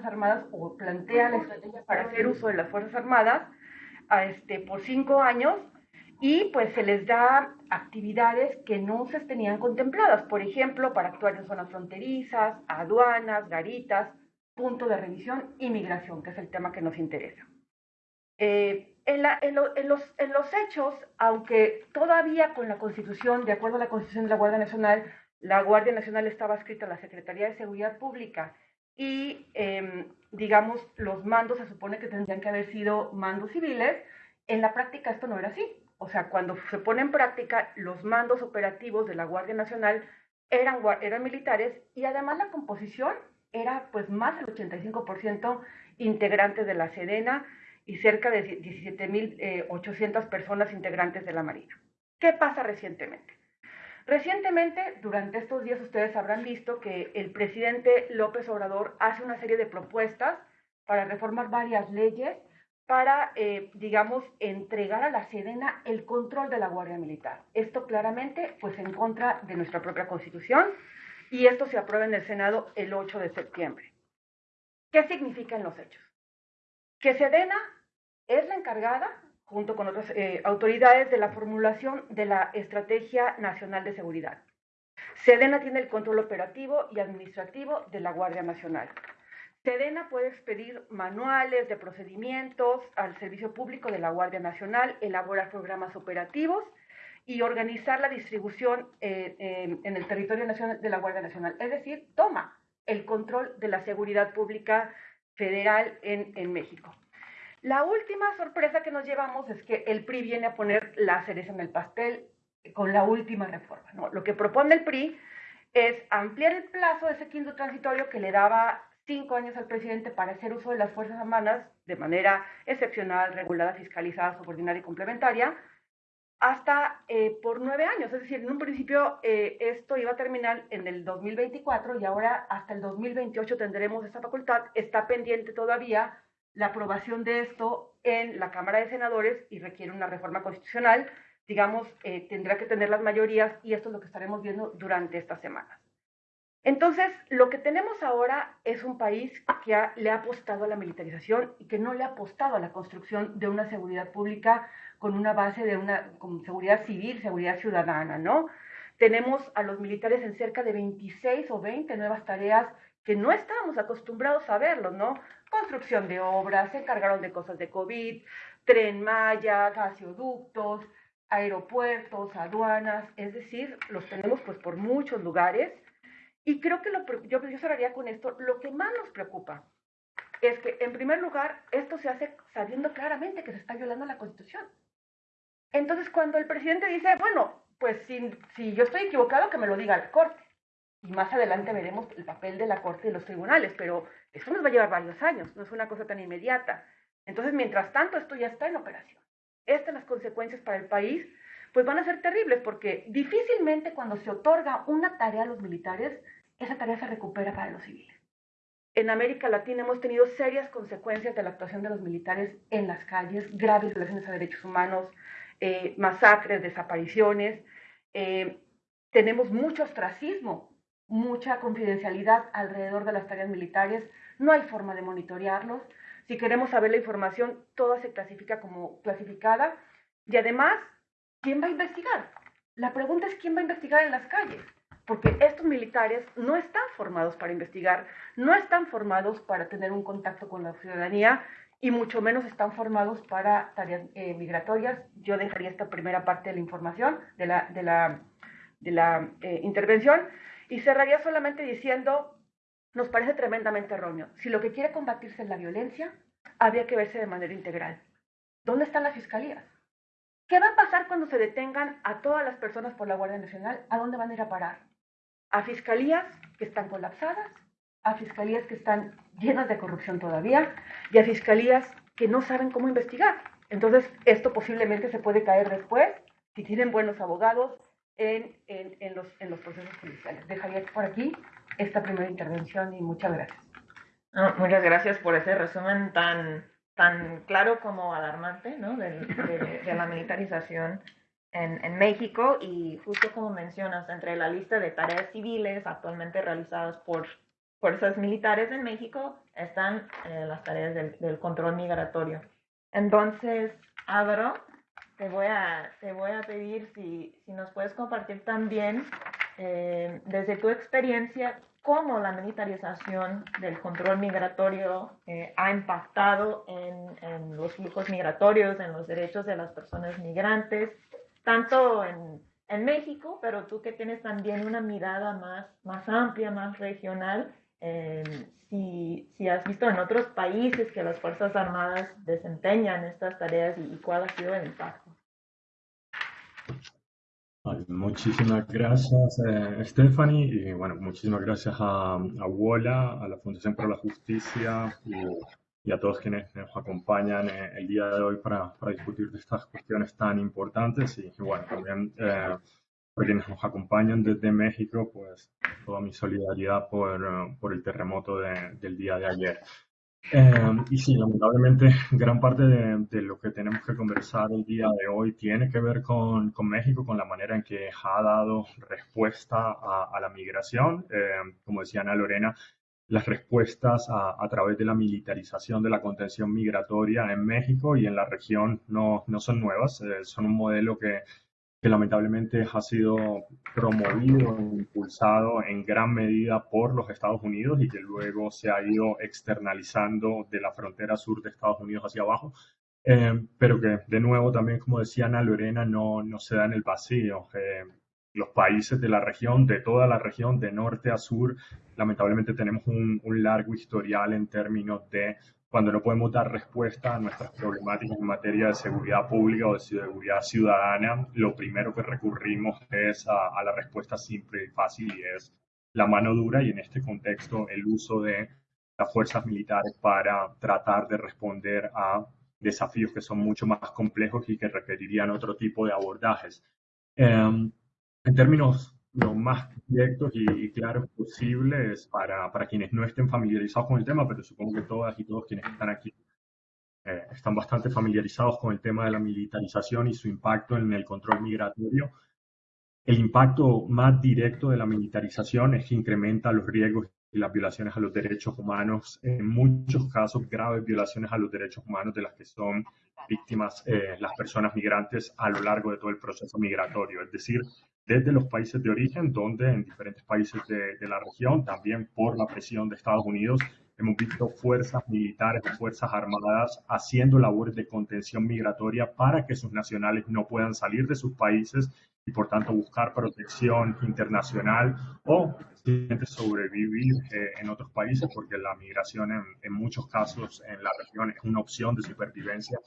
Fuerzas Armadas o plantea la estrategia para hacer uso de las Fuerzas Armadas a este, por cinco años y pues se les da actividades que no se tenían contempladas, por ejemplo, para actuar en zonas fronterizas, aduanas, garitas, punto de revisión y migración, que es el tema que nos interesa. Eh, en, en, los, en, los, hechos, aunque todavía con la Constitución, de acuerdo a la Constitución de la Guardia Nacional, la Guardia Nacional estaba escrita a la Secretaría de Seguridad Pública y, eh, digamos, los mandos se supone que tendrían que haber sido mandos civiles, en la práctica esto no era así. O sea, cuando se pone en práctica, los mandos operativos de la Guardia Nacional eran, eran militares y además la composición era pues más del 85% integrantes de la Sedena y cerca de 17.800 personas integrantes de la Marina. ¿Qué pasa recientemente? Recientemente, durante estos días ustedes habrán visto que el presidente López Obrador hace una serie de propuestas para reformar varias leyes para, eh, digamos, entregar a la Sedena el control de la Guardia Militar. Esto claramente, pues, en contra de nuestra propia Constitución y esto se aprueba en el Senado el 8 de septiembre. ¿Qué significan los hechos? Que Sedena es la encargada junto con otras eh, autoridades, de la formulación de la Estrategia Nacional de Seguridad. Sedena tiene el control operativo y administrativo de la Guardia Nacional. Sedena puede expedir manuales de procedimientos al servicio público de la Guardia Nacional, elaborar programas operativos y organizar la distribución eh, en el territorio nacional de la Guardia Nacional. Es decir, toma el control de la seguridad pública federal en, en México. La última sorpresa que nos llevamos es que el PRI viene a poner la cereza en el pastel con la última reforma. Lo que propone el PRI es ampliar el plazo de ese quinto transitorio que le daba cinco años al presidente para hacer uso de las Fuerzas Armadas de manera excepcional, regulada, fiscalizada, subordinada y complementaria, hasta eh, por nueve años. Es decir, en un principio eh, esto iba a terminar en el 2024 y ahora hasta el 2028 tendremos esta facultad. Está pendiente todavía la aprobación de esto en la Cámara de Senadores y requiere una reforma constitucional, digamos, eh, tendrá que tener las mayorías y esto es lo que estaremos viendo durante estas semanas. Entonces, lo que tenemos ahora es un país que le ha apostado a la militarización y que no le ha apostado a la construcción de una seguridad pública con una base de una seguridad civil, seguridad ciudadana, ¿no? Tenemos a los militares en cerca de 26 o 20 nuevas tareas que no estábamos acostumbrados a verlo, ¿no? Construcción de obras, se encargaron de cosas de COVID, tren Maya, gasoductos, aeropuertos, aduanas, es decir, los tenemos pues por muchos lugares. Y creo que lo, yo, yo cerraría con esto, lo que más nos preocupa es que, en primer lugar, esto se hace sabiendo claramente que se está violando la Constitución. Entonces, cuando el presidente dice, bueno, pues si, si yo estoy equivocado, que me lo diga la Corte. Y más adelante veremos el papel de la Corte y los tribunales, pero eso nos va a llevar varios años, no es una cosa tan inmediata. Entonces, mientras tanto, esto ya está en operación. Estas las consecuencias para el país, pues van a ser terribles, porque difícilmente cuando se otorga una tarea a los militares, esa tarea se recupera para los civiles. En América Latina hemos tenido serias consecuencias de la actuación de los militares en las calles, graves violaciones a derechos humanos, eh, masacres, desapariciones. Eh, tenemos mucho ostracismo mucha confidencialidad alrededor de las tareas militares, no hay forma de monitorearlos. Si queremos saber la información, toda se clasifica como clasificada. Y además, ¿quién va a investigar? La pregunta es quién va a investigar en las calles, porque estos militares no están formados para investigar, no están formados para tener un contacto con la ciudadanía y mucho menos están formados para tareas eh, migratorias. Yo dejaría esta primera parte de la información, de la, de la, eh, intervención. Y cerraría solamente diciendo, nos parece tremendamente erróneo. Si lo que quiere combatirse es la violencia, habría que verse de manera integral. ¿Dónde están las fiscalías? ¿Qué va a pasar cuando se detengan a todas las personas por la Guardia Nacional? ¿A dónde van a ir a parar? ¿A fiscalías que están colapsadas? ¿A fiscalías que están llenas de corrupción todavía? ¿Y a fiscalías que no saben cómo investigar? Entonces, esto posiblemente se puede caer después si tienen buenos abogados, en, en, los, en los procesos judiciales. Dejaría por aquí esta primera intervención y muchas gracias. muchas gracias por ese resumen tan, tan claro como alarmante ¿no? de, de, la militarización en, en, México y justo como mencionas, entre la lista de tareas civiles actualmente realizadas por fuerzas militares en México están en las tareas del, control migratorio. Entonces, Álvaro, te voy a, te voy a pedir si, si nos puedes compartir también eh, desde tu experiencia cómo la militarización del control migratorio eh, ha impactado en, en, los flujos migratorios, en los derechos de las personas migrantes, tanto en, en, México, pero tú que tienes también una mirada más, más amplia, más regional, eh, si, si, has visto en otros países que las Fuerzas Armadas desempeñan estas tareas y cuál ha sido el impacto. Muchísimas gracias, eh, Stephanie, y bueno, muchísimas gracias a, a WOLA, a la Fundación para la Justicia y, a todos quienes nos acompañan eh, el día de hoy para, discutir de estas cuestiones tan importantes. Y, bueno, también eh, por quienes nos acompañan desde México, pues toda mi solidaridad por, por el terremoto de, del día de ayer. Em, y sí, lamentablemente, gran parte de, lo que tenemos que conversar el día de hoy tiene que ver con, México, con la manera en que ha dado respuesta a, la migración. Em, como decía Ana Lorena, las respuestas a, a, través de la militarización de la contención migratoria en México y en la región no, no son nuevas, eh, son un modelo que que lamentablemente ha sido promovido e impulsado en gran medida por los Estados Unidos y que luego se ha ido externalizando de la frontera sur de Estados Unidos hacia abajo, eh, pero que de nuevo también, como decía Ana Lorena, no, no se da en el vacío. Los países de la región, de toda la región, de norte a sur, lamentablemente tenemos un largo historial en términos de cuando no podemos dar respuesta a nuestras problemáticas en materia de seguridad pública o de seguridad ciudadana, lo primero que recurrimos es a, la respuesta simple y fácil y es la mano dura y en este contexto el uso de las fuerzas militares para tratar de responder a desafíos que son mucho más complejos y que requerirían otro tipo de abordajes. Em, en términos lo más directos y, claros posibles para, para, quienes no estén familiarizados con el tema, pero supongo que todas y todos quienes están aquí eh, están bastante familiarizados con el tema de la militarización y su impacto en el control migratorio. El impacto más directo de la militarización es que incrementa los riesgos y las violaciones a los derechos humanos, en muchos casos graves violaciones a los derechos humanos de las que son víctimas eh, las personas migrantes a lo largo de todo el proceso migratorio. Es decir, desde los países de origen, donde en diferentes países de, la región, también por la presión de Estados Unidos, hemos visto fuerzas militares fuerzas armadas haciendo labores de contención migratoria para que sus nacionales no puedan salir de sus países y por tanto buscar protección internacional o sobrevivir eh, en otros países porque la migración en, en, muchos casos en la región es una opción de supervivencia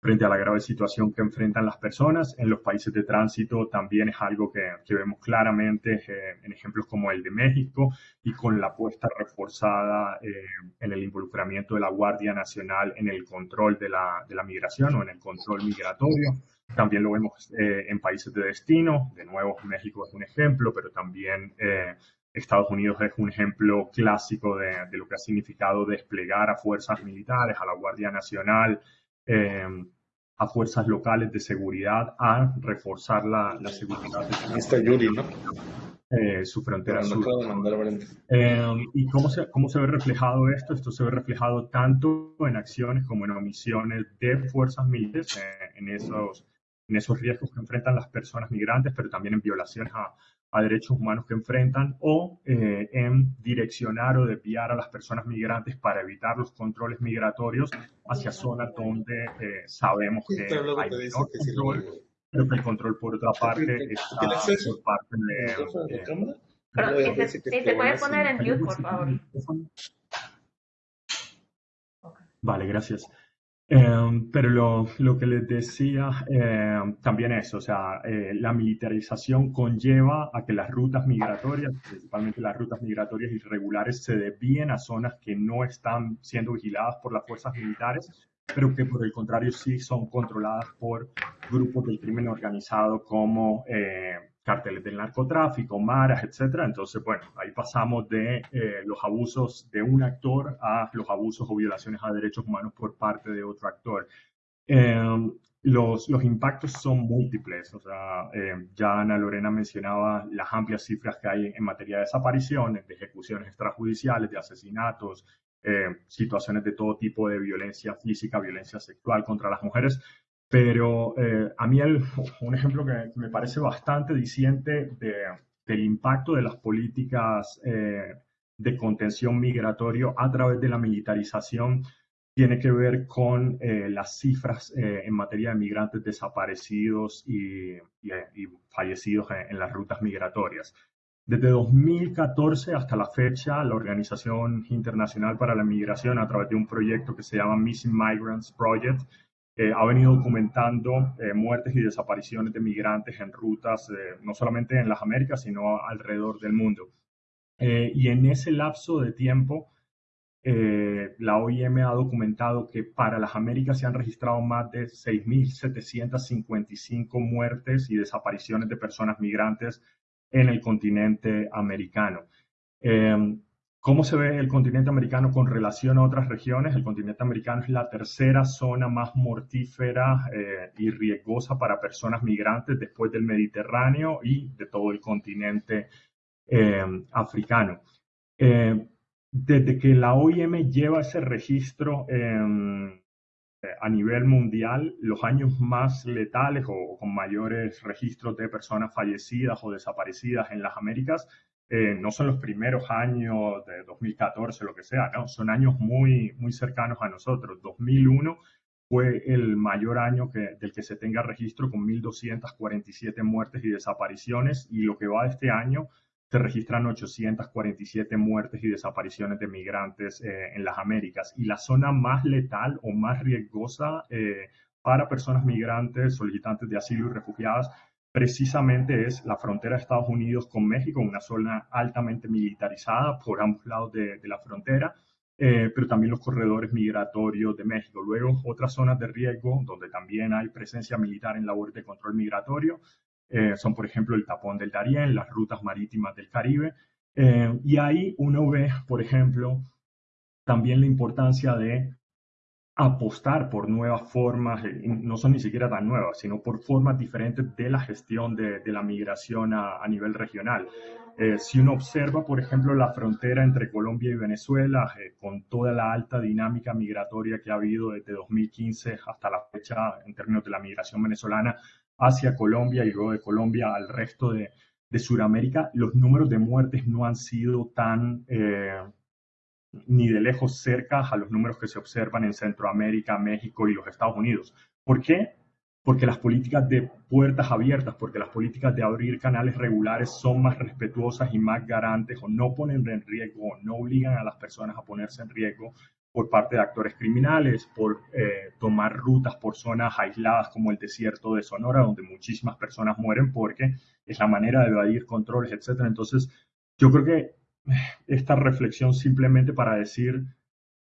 frente a la grave situación que enfrentan las personas. En los países de tránsito también es algo que, vemos claramente eh, en ejemplos como el de México y con la apuesta reforzada eh, en el involucramiento de la Guardia Nacional en el control de la, de la migración o en el control migratorio. También lo vemos eh, en países de destino. De nuevo, México es un ejemplo, pero también Estados Unidos es un ejemplo clásico de, de, lo que ha significado desplegar a fuerzas militares, a la Guardia Nacional, Em, a fuerzas locales de seguridad a reforzar la, la seguridad. Está Yuri, ¿no? Eh, su frontera sur. Em, ¿Y cómo se, cómo se ve reflejado esto? Esto se ve reflejado tanto en acciones como en omisiones de fuerzas militares, eh, en, esos, en esos riesgos que enfrentan las personas migrantes, pero también en violaciones a, a derechos humanos que enfrentan o eh, en direccionar o desviar a las personas migrantes para evitar los controles migratorios hacia zonas donde eh, sabemos que hay control, pero que el control por otra parte está por parte de... Eh, pero, si se puede poner en mute, por favor. Vale, gracias. Em, pero lo, lo, que les decía em, también es, o sea, eh, la militarización conlleva a que las rutas migratorias, principalmente las rutas migratorias irregulares, se desvíen a zonas que no están siendo vigiladas por las fuerzas militares, pero que por el contrario sí son controladas por grupos del crimen organizado como eh, carteles del narcotráfico, maras, etcétera. Entonces, bueno, ahí pasamos de eh, los abusos de un actor a los abusos o violaciones a derechos humanos por parte de otro actor. Em, los, los, impactos son múltiples. O sea, eh, ya Ana Lorena mencionaba las amplias cifras que hay en materia de desapariciones, de ejecuciones extrajudiciales, de asesinatos, eh, situaciones de todo tipo de violencia física, violencia sexual contra las mujeres. Pero eh, a mí el, un ejemplo que me parece bastante diciente de, del impacto de las políticas de contención migratorio a través de la militarización tiene que ver con eh, las cifras eh, en materia de migrantes desaparecidos y, fallecidos en, las rutas migratorias. Desde 2014 hasta la fecha, la Organización Internacional para la Migración, a través de un proyecto que se llama Missing Migrants Project, eh, ha venido documentando muertes y desapariciones de migrantes en rutas, no solamente en las Américas, sino alrededor del mundo. y en ese lapso de tiempo, eh, la OIM ha documentado que para las Américas se han registrado más de 6.755 muertes y desapariciones de personas migrantes en el continente americano. ¿Cómo se ve el continente americano con relación a otras regiones? El continente americano es la tercera zona más mortífera eh, y riesgosa para personas migrantes después del Mediterráneo y de todo el continente em, africano. Em, desde que la OIM lleva ese registro eh, a nivel mundial, los años más letales o, con mayores registros de personas fallecidas o desaparecidas en las Américas eh, no son los primeros años de 2014, lo que sea, no, son años muy, muy cercanos a nosotros. 2001 fue el mayor año que, del que se tenga registro con 1.247 muertes y desapariciones y lo que va de este año se registran 847 muertes y desapariciones de migrantes eh, en las Américas. Y la zona más letal o más riesgosa eh, para personas migrantes, solicitantes de asilo y refugiadas, precisamente es la frontera de Estados Unidos con México, una zona altamente militarizada por ambos lados de, la frontera, eh, pero también los corredores migratorios de México. Luego, otras zonas de riesgo donde también hay presencia militar en labor de control migratorio eh, son, por ejemplo, el tapón del Darién, las rutas marítimas del Caribe. Eh, y ahí uno ve, por ejemplo, también la importancia de apostar por nuevas formas, eh, no son ni siquiera tan nuevas, sino por formas diferentes de la gestión de, la migración a, nivel regional. si uno observa, por ejemplo, la frontera entre Colombia y Venezuela, con toda la alta dinámica migratoria que ha habido desde 2015 hasta la fecha en términos de la migración venezolana, hacia Colombia y luego de Colombia al resto de, de Sudamérica, los números de muertes no han sido tan eh, ni de lejos cerca a los números que se observan en Centroamérica, México y los Estados Unidos. ¿Por qué? Porque las políticas de puertas abiertas, porque las políticas de abrir canales regulares son más respetuosas y más garantes o no ponen en riesgo, o no obligan a las personas a ponerse en riesgo por parte de actores criminales, por eh, tomar rutas por zonas aisladas como el desierto de Sonora, donde muchísimas personas mueren porque es la manera de evadir controles, etc. Entonces, yo creo que esta reflexión simplemente para decir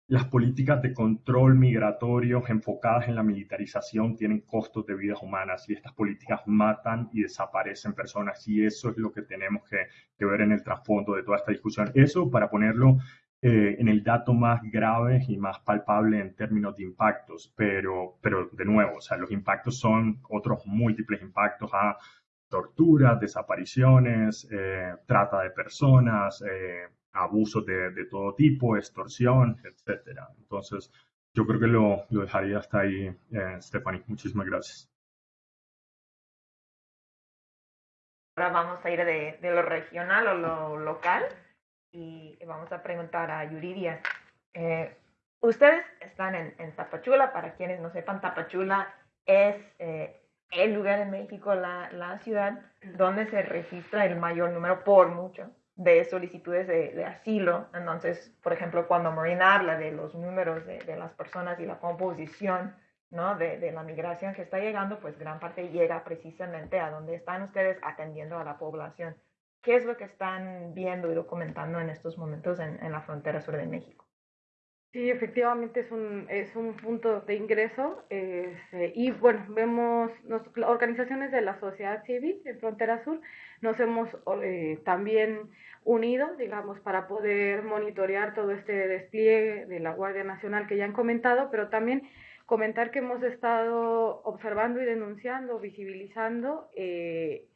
las políticas de control migratorio enfocadas en la militarización tienen costos de vidas humanas y estas políticas matan y desaparecen personas y eso es lo que tenemos que, ver en el trasfondo de toda esta discusión. Eso para ponerlo eh, en el dato más grave y más palpable en términos de impactos, pero, pero de nuevo, o sea, los impactos son otros múltiples impactos a torturas, desapariciones, eh, trata de personas, eh, abusos de, todo tipo, extorsión, etcétera. Entonces, yo creo que lo, lo dejaría hasta ahí, Stephanie. Muchísimas gracias. Ahora vamos a ir de, de lo regional o lo local y vamos a preguntar a Yuridia. Eh, ustedes están en, en, Tapachula, para quienes no sepan, Tapachula es eh, el lugar en México, la, la, ciudad donde se registra el mayor número, por mucho, de solicitudes de, de asilo. Entonces, por ejemplo, cuando Marina habla de los números de, de las personas y la composición ¿no? De, de, la migración que está llegando, pues gran parte llega precisamente a donde están ustedes atendiendo a la población. ¿Qué es lo que están viendo y documentando en estos momentos en, en la frontera sur de México? Sí, efectivamente es un, es un punto de ingreso este, y bueno, vemos nos, organizaciones de la sociedad civil en Frontera Sur, nos hemos eh, también unido, digamos, para poder monitorear todo este despliegue de la Guardia Nacional que ya han comentado, pero también comentar que hemos estado observando y denunciando, visibilizando eh,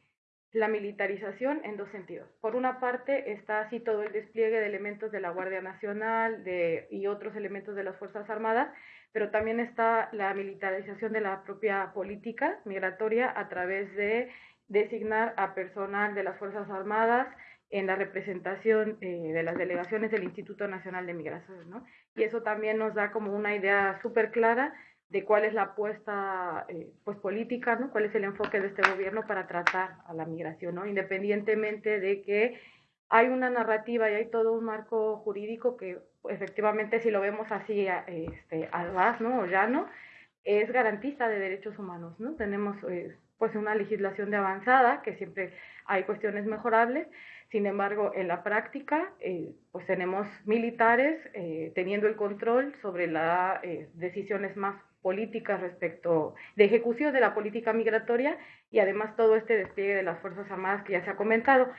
la militarización en dos sentidos. Por una parte está así todo el despliegue de elementos de la Guardia Nacional y otros elementos de las Fuerzas Armadas, pero también está la militarización de la propia política migratoria a través de designar a personal de las Fuerzas Armadas en la representación eh, de las delegaciones del Instituto Nacional de Migraciones, ¿no? Y eso también nos da como una idea súper clara de cuál es la apuesta eh, pues política, ¿no? Cuál es el enfoque de este gobierno para tratar a la migración, ¿no? Independientemente de que hay una narrativa y hay todo un marco jurídico que efectivamente si lo vemos así este, al ras, ¿no? O llano, es garantista de derechos humanos, ¿no? Tenemos eh, pues una legislación de avanzada, que siempre hay cuestiones mejorables, sin embargo, en la práctica, eh, pues tenemos militares eh, teniendo el control sobre las eh, decisiones más políticas respecto de ejecución de la política migratoria y además todo este despliegue de las Fuerzas Armadas que ya se ha comentado.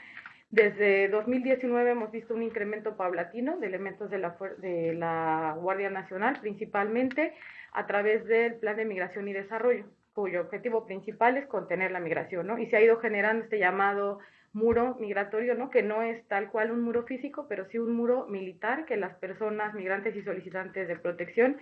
Desde 2019 hemos visto un incremento paulatino de elementos de la, de la Guardia Nacional, principalmente a través del Plan de Migración y Desarrollo cuyo objetivo principal es contener la migración, ¿no? Y se ha ido generando este llamado muro migratorio, ¿no? Que no es tal cual un muro físico, pero sí un muro militar que las personas migrantes y solicitantes de protección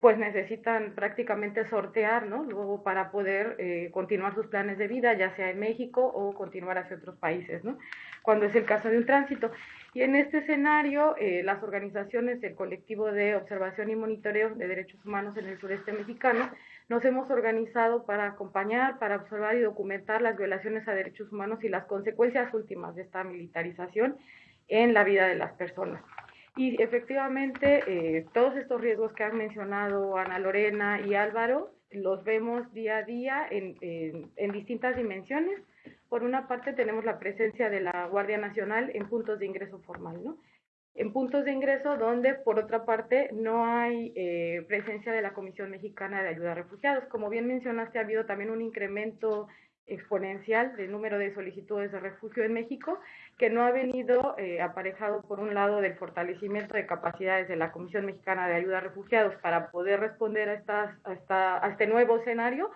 pues necesitan prácticamente sortear, ¿no? Luego para poder eh, continuar sus planes de vida, ya sea en México o continuar hacia otros países, ¿no? Cuando es el caso de un tránsito. Y en este escenario, eh, las organizaciones del colectivo de observación y monitoreo de derechos humanos en el sureste mexicano nos hemos organizado para acompañar, para observar y documentar las violaciones a derechos humanos y las consecuencias últimas de esta militarización en la vida de las personas. Y efectivamente, eh, todos estos riesgos que han mencionado Ana Lorena y Álvaro, los vemos día a día en, en distintas dimensiones. Por una parte, tenemos la presencia de la Guardia Nacional en puntos de ingreso formal, ¿no? en puntos de ingreso donde, por otra parte, no hay eh, presencia de la Comisión Mexicana de Ayuda a Refugiados. Como bien mencionaste, ha habido también un incremento exponencial del número de solicitudes de refugio en México, que no ha venido eh, aparejado, por un lado, del fortalecimiento de capacidades de la Comisión Mexicana de Ayuda a Refugiados para poder responder a, estas, a, esta, a este nuevo escenario,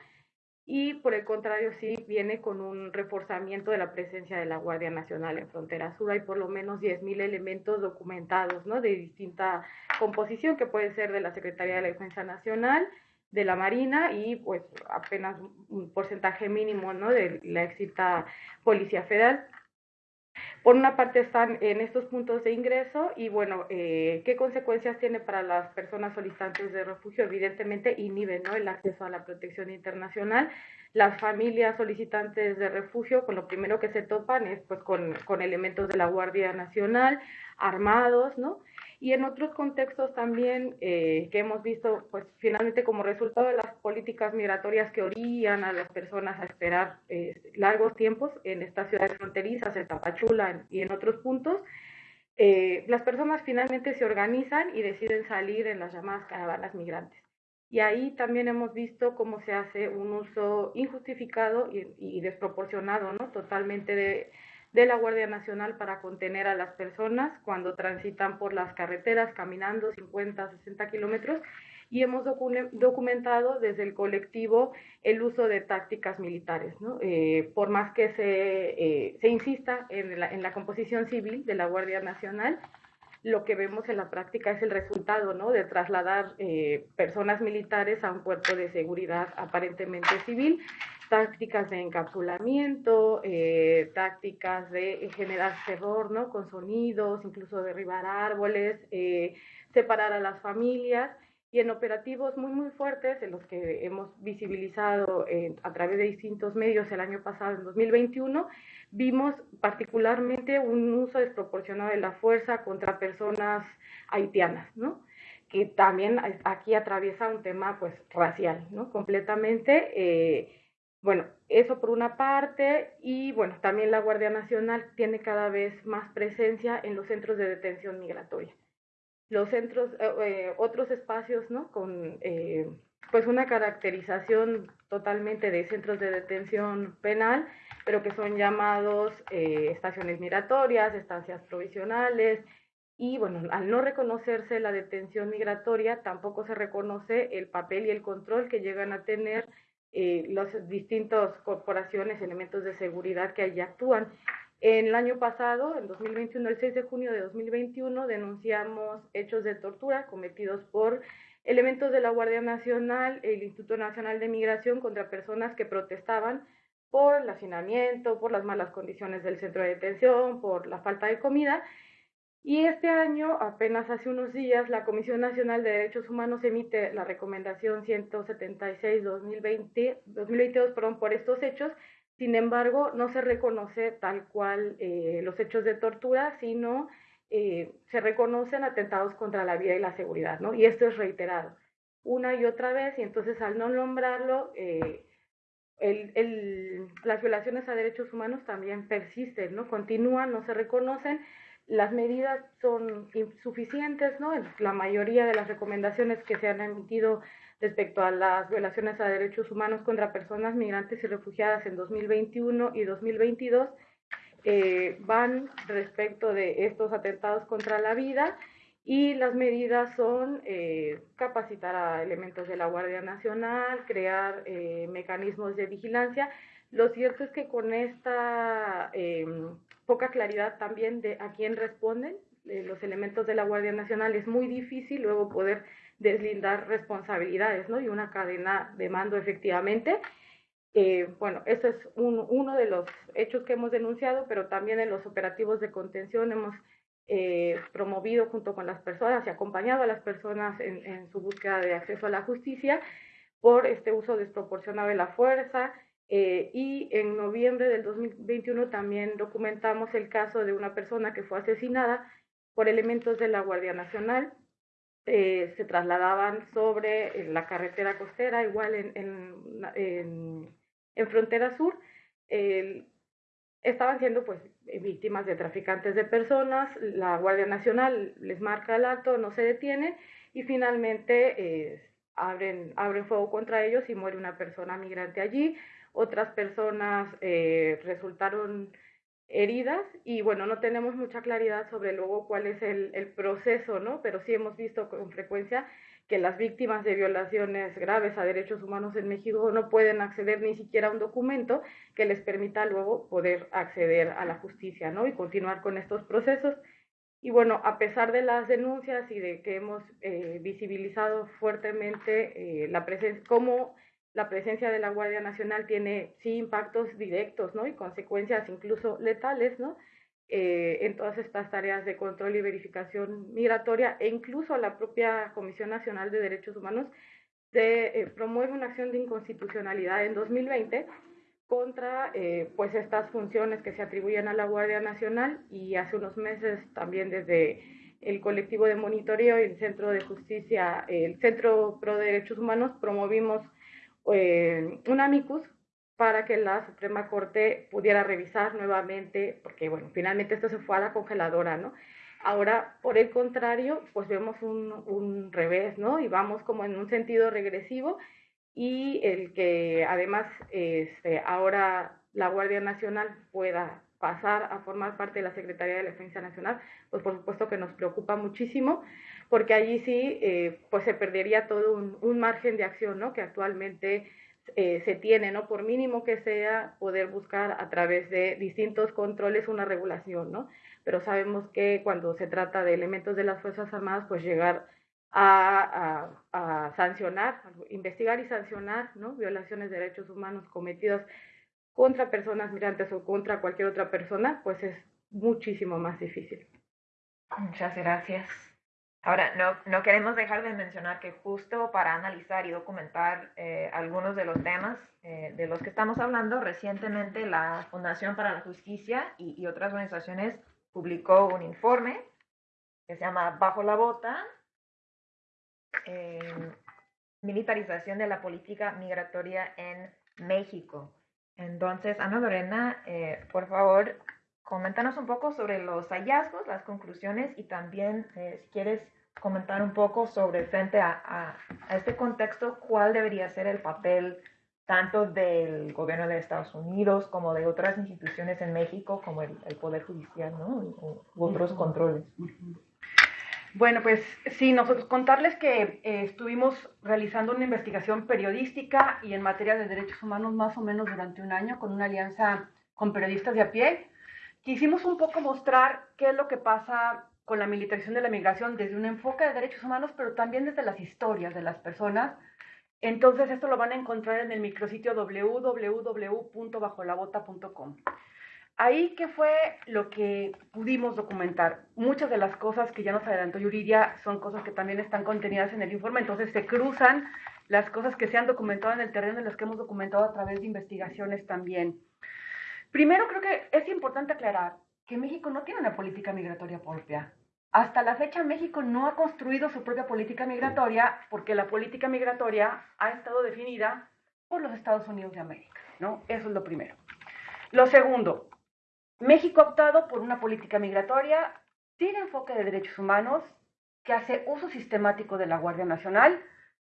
y por el contrario sí viene con un reforzamiento de la presencia de la Guardia Nacional en Frontera Sur. Hay por lo menos 10.000 elementos documentados, ¿no? De distinta composición, que puede ser de la Secretaría de la Defensa Nacional, de la Marina y pues apenas un porcentaje mínimo, ¿no? De la exita Policía Federal. Por una parte están en estos puntos de ingreso y bueno, eh, ¿qué consecuencias tiene para las personas solicitantes de refugio? Evidentemente inhiben ¿no? el acceso a la protección internacional. Las familias solicitantes de refugio, con lo primero que se topan es pues con, con elementos de la Guardia Nacional, armados, ¿no? Y en otros contextos también eh, que hemos visto, pues finalmente como resultado de las políticas migratorias que orillan a las personas a esperar eh, largos tiempos en estas ciudades fronterizas, en Tapachula y en otros puntos, eh, las personas finalmente se organizan y deciden salir en las llamadas caravanas migrantes. Y ahí también hemos visto cómo se hace un uso injustificado y, y desproporcionado, ¿no? Totalmente de de la Guardia Nacional para contener a las personas cuando transitan por las carreteras caminando 50, 60 kilómetros y hemos documentado desde el colectivo el uso de tácticas militares. Eh, por más que se, eh, se insista en la, en la, composición civil de la Guardia Nacional, lo que vemos en la práctica es el resultado ¿no? de trasladar eh, personas militares a un cuerpo de seguridad aparentemente civil tácticas de encapsulamiento, eh, tácticas de generar terror, ¿no? Con sonidos, incluso derribar árboles, eh, separar a las familias y en operativos muy, muy fuertes, en los que hemos visibilizado a través de distintos medios el año pasado, en 2021, vimos particularmente un uso desproporcionado de la fuerza contra personas haitianas, ¿no? que también aquí atraviesa un tema pues racial, ¿no? Completamente. Eh, bueno, eso por una parte y bueno, también la Guardia Nacional tiene cada vez más presencia en los centros de detención migratoria. Los centros, eh, eh, otros espacios, ¿no? Con eh, pues una caracterización totalmente de centros de detención penal, pero que son llamados estaciones migratorias, estancias provisionales, y bueno, al no reconocerse la detención migratoria, tampoco se reconoce el papel y el control que llegan a tener eh, las distintas corporaciones, elementos de seguridad que allí actúan. En el año pasado, en 2021, el 6 de junio de 2021, denunciamos hechos de tortura cometidos por elementos de la Guardia Nacional, el Instituto Nacional de Migración contra personas que protestaban por el hacinamiento, por las malas condiciones del centro de detención, por la falta de comida y este año, apenas hace unos días, la Comisión Nacional de Derechos Humanos emite la recomendación 176-2020, 2022 perdón, por estos hechos. Sin embargo, no se reconoce tal cual eh, los hechos de tortura, sino eh, se reconocen atentados contra la vida y la seguridad, ¿no? Y esto es reiterado una y otra vez, y entonces al no nombrarlo, eh, las violaciones a derechos humanos también persisten, ¿no? Continúan, no se reconocen las medidas son insuficientes, ¿no? La mayoría de las recomendaciones que se han emitido respecto a las violaciones a derechos humanos contra personas migrantes y refugiadas en 2021 y 2022 eh, van respecto de estos atentados contra la vida y las medidas son eh, capacitar a elementos de la Guardia Nacional, crear eh, mecanismos de vigilancia. Lo cierto es que con esta poca claridad también de a quién responden eh, los elementos de la Guardia Nacional, es muy difícil luego poder deslindar responsabilidades, ¿no? Y una cadena de mando efectivamente. Eh, bueno, esto es uno de los hechos que hemos denunciado, pero también en los operativos de contención hemos eh, promovido junto con las personas y acompañado a las personas en, en, su búsqueda de acceso a la justicia por este uso desproporcionado de la fuerza, eh, y en noviembre del 2021 también documentamos el caso de una persona que fue asesinada por elementos de la Guardia Nacional. Eh, se trasladaban sobre la carretera costera, igual en, en, en, en Frontera Sur. estaban siendo pues víctimas de traficantes de personas, la Guardia Nacional les marca el alto, no se detiene y finalmente eh, abren, abren fuego contra ellos y muere una persona migrante allí otras personas eh, resultaron heridas y bueno, no tenemos mucha claridad sobre luego cuál es el, el, proceso, ¿no? Pero sí hemos visto con frecuencia que las víctimas de violaciones graves a derechos humanos en México no pueden acceder ni siquiera a un documento que les permita luego poder acceder a la justicia, ¿no? Y continuar con estos procesos. Y bueno, a pesar de las denuncias y de que hemos eh, visibilizado fuertemente eh, la presencia, cómo la presencia de la Guardia Nacional tiene sí impactos directos, ¿no? Y consecuencias incluso letales, ¿no? Eh, en todas estas tareas de control y verificación migratoria e incluso la propia Comisión Nacional de Derechos Humanos se eh, promueve una acción de inconstitucionalidad en 2020 contra eh, pues estas funciones que se atribuyen a la Guardia Nacional y hace unos meses también desde el colectivo de monitoreo y el Centro de Justicia, el Centro Pro Derechos Humanos promovimos eh, un amicus para que la Suprema Corte pudiera revisar nuevamente, porque bueno, finalmente esto se fue a la congeladora, ¿no? Ahora, por el contrario, pues vemos un, un revés, ¿no? Y vamos como en un sentido regresivo y el que además este, ahora la Guardia Nacional pueda pasar a formar parte de la Secretaría de Defensa Nacional, pues por supuesto que nos preocupa muchísimo porque allí sí eh, pues se perdería todo un, margen de acción ¿no? que actualmente eh, se tiene, ¿no? por mínimo que sea, poder buscar a través de distintos controles una regulación, ¿no? pero sabemos que cuando se trata de elementos de las Fuerzas Armadas, pues llegar a sancionar, investigar y sancionar ¿no? violaciones de derechos humanos cometidas contra personas migrantes o contra cualquier otra persona, pues es muchísimo más difícil. Muchas gracias. Ahora, no, no, queremos dejar de mencionar que justo para analizar y documentar eh, algunos de los temas eh, de los que estamos hablando, recientemente la Fundación para la Justicia y, y, otras organizaciones publicó un informe que se llama Bajo la Bota, eh, Militarización de la Política Migratoria en México. Entonces, Ana Lorena, eh, por favor, coméntanos un poco sobre los hallazgos, las conclusiones y también, eh, si quieres comentar un poco sobre frente a, a, a, este contexto, cuál debería ser el papel tanto del gobierno de Estados Unidos como de otras instituciones en México, como el, el Poder Judicial, ¿no? U otros controles. Bueno, pues sí, nosotros contarles que eh, estuvimos realizando una investigación periodística y en materia de derechos humanos más o menos durante un año con una alianza con periodistas de a pie. Quisimos un poco mostrar qué es lo que pasa con la militarización de la migración desde un enfoque de derechos humanos, pero también desde las historias de las personas. Entonces, esto lo van a encontrar en el micrositio www.bajolabota.com. Ahí, ¿qué fue lo que pudimos documentar? Muchas de las cosas que ya nos adelantó Yuridia son cosas que también están contenidas en el informe, entonces se cruzan las cosas que se han documentado en el terreno y las que hemos documentado a través de investigaciones también. Primero, creo que es importante aclarar que México no tiene una política migratoria propia. Hasta la fecha México no ha construido su propia política migratoria porque la política migratoria ha estado definida por los Estados Unidos de América, ¿no? Eso es lo primero. Lo segundo, México ha optado por una política migratoria sin enfoque de derechos humanos, que hace uso sistemático de la Guardia Nacional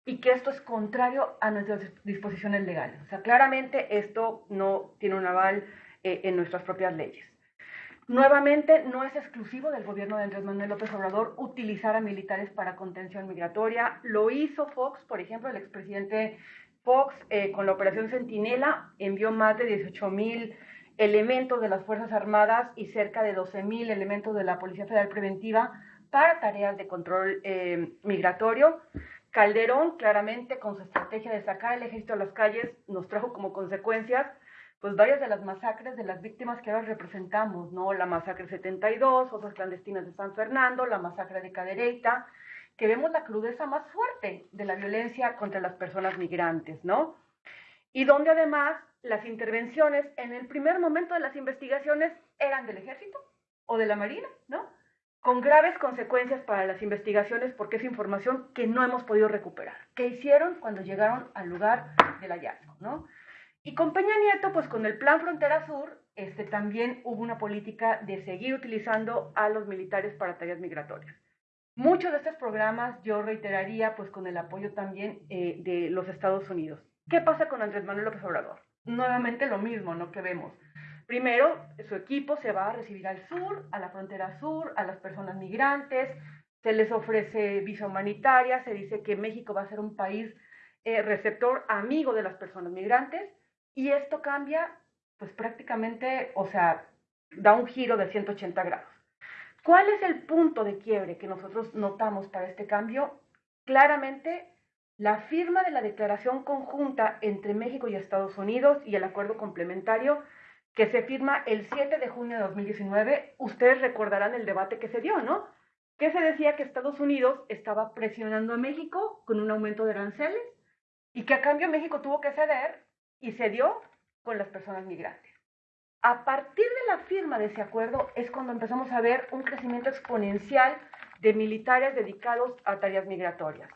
y que esto es contrario a nuestras disposiciones legales. O sea, claramente esto no tiene un aval eh, en nuestras propias leyes. Nuevamente, no es exclusivo del gobierno de Andrés Manuel López Obrador utilizar a militares para contención migratoria. Lo hizo Fox, por ejemplo, el expresidente Fox eh, con la operación Centinela envió más de 18 mil elementos de las Fuerzas Armadas y cerca de 12 mil elementos de la Policía Federal Preventiva para tareas de control eh, migratorio. Calderón, claramente, con su estrategia de sacar el ejército a las calles, nos trajo como consecuencias pues varias de las masacres de las víctimas que ahora representamos, ¿no? La masacre 72, otras clandestinas de San Fernando, la masacre de Cadereyta, que vemos la crudeza más fuerte de la violencia contra las personas migrantes, ¿no? Y donde además las intervenciones en el primer momento de las investigaciones eran del ejército o de la marina, ¿no? Con graves consecuencias para las investigaciones porque es información que no hemos podido recuperar. ¿Qué hicieron cuando llegaron al lugar del hallazgo, ¿no? Y con Peña Nieto, pues con el Plan Frontera Sur, este, también hubo una política de seguir utilizando a los militares para tareas migratorias. Muchos de estos programas yo reiteraría pues con el apoyo también eh, de los Estados Unidos. ¿Qué pasa con Andrés Manuel López Obrador? Nuevamente lo mismo, ¿no? Que vemos. Primero, su equipo se va a recibir al sur, a la frontera sur, a las personas migrantes, se les ofrece visa humanitaria, se dice que México va a ser un país eh, receptor amigo de las personas migrantes, y esto cambia, pues prácticamente, o sea, da un giro de 180 grados. ¿Cuál es el punto de quiebre que nosotros notamos para este cambio? Claramente, la firma de la declaración conjunta entre México y Estados Unidos y el acuerdo complementario que se firma el 7 de junio de 2019. Ustedes recordarán el debate que se dio, ¿no? Que se decía que Estados Unidos estaba presionando a México con un aumento de aranceles y que a cambio México tuvo que ceder y se dio con las personas migrantes. A partir de la firma de ese acuerdo es cuando empezamos a ver un crecimiento exponencial de militares dedicados a tareas migratorias.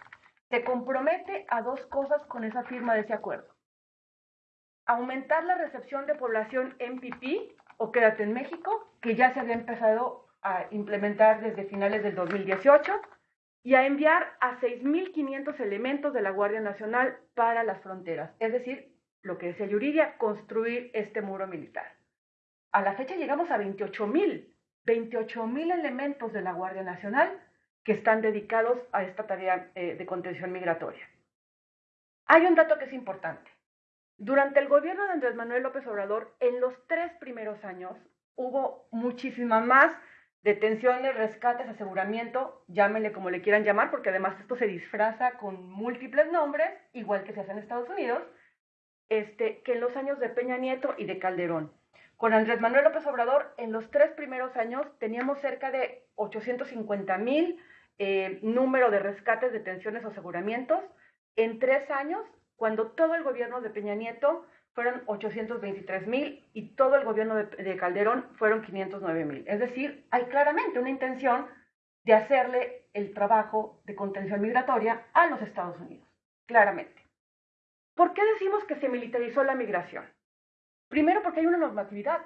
Se compromete a dos cosas con esa firma de ese acuerdo. Aumentar la recepción de población pipí o quédate en México, que ya se había empezado a implementar desde finales del 2018, y a enviar a 6.500 elementos de la Guardia Nacional para las fronteras, es decir, lo que decía Yuridia, construir este muro militar. A la fecha llegamos a 28 mil, 28 mil elementos de la Guardia Nacional que están dedicados a esta tarea eh, de contención migratoria. Hay un dato que es importante. Durante el gobierno de Andrés Manuel López Obrador, en los tres primeros años, hubo muchísima más detenciones, rescates, aseguramiento, llámenle como le quieran llamar, porque además esto se disfraza con múltiples nombres, igual que se hace en Estados Unidos, este, que en los años de Peña Nieto y de Calderón. Con Andrés Manuel López Obrador, en los tres primeros años teníamos cerca de 850 mil eh, número de rescates, detenciones o aseguramientos. En tres años, cuando todo el gobierno de Peña Nieto fueron 823 mil y todo el gobierno de, de Calderón fueron 509 mil. Es decir, hay claramente una intención de hacerle el trabajo de contención migratoria a los Estados Unidos, claramente. ¿Por qué decimos que se militarizó la migración? Primero porque hay una normatividad.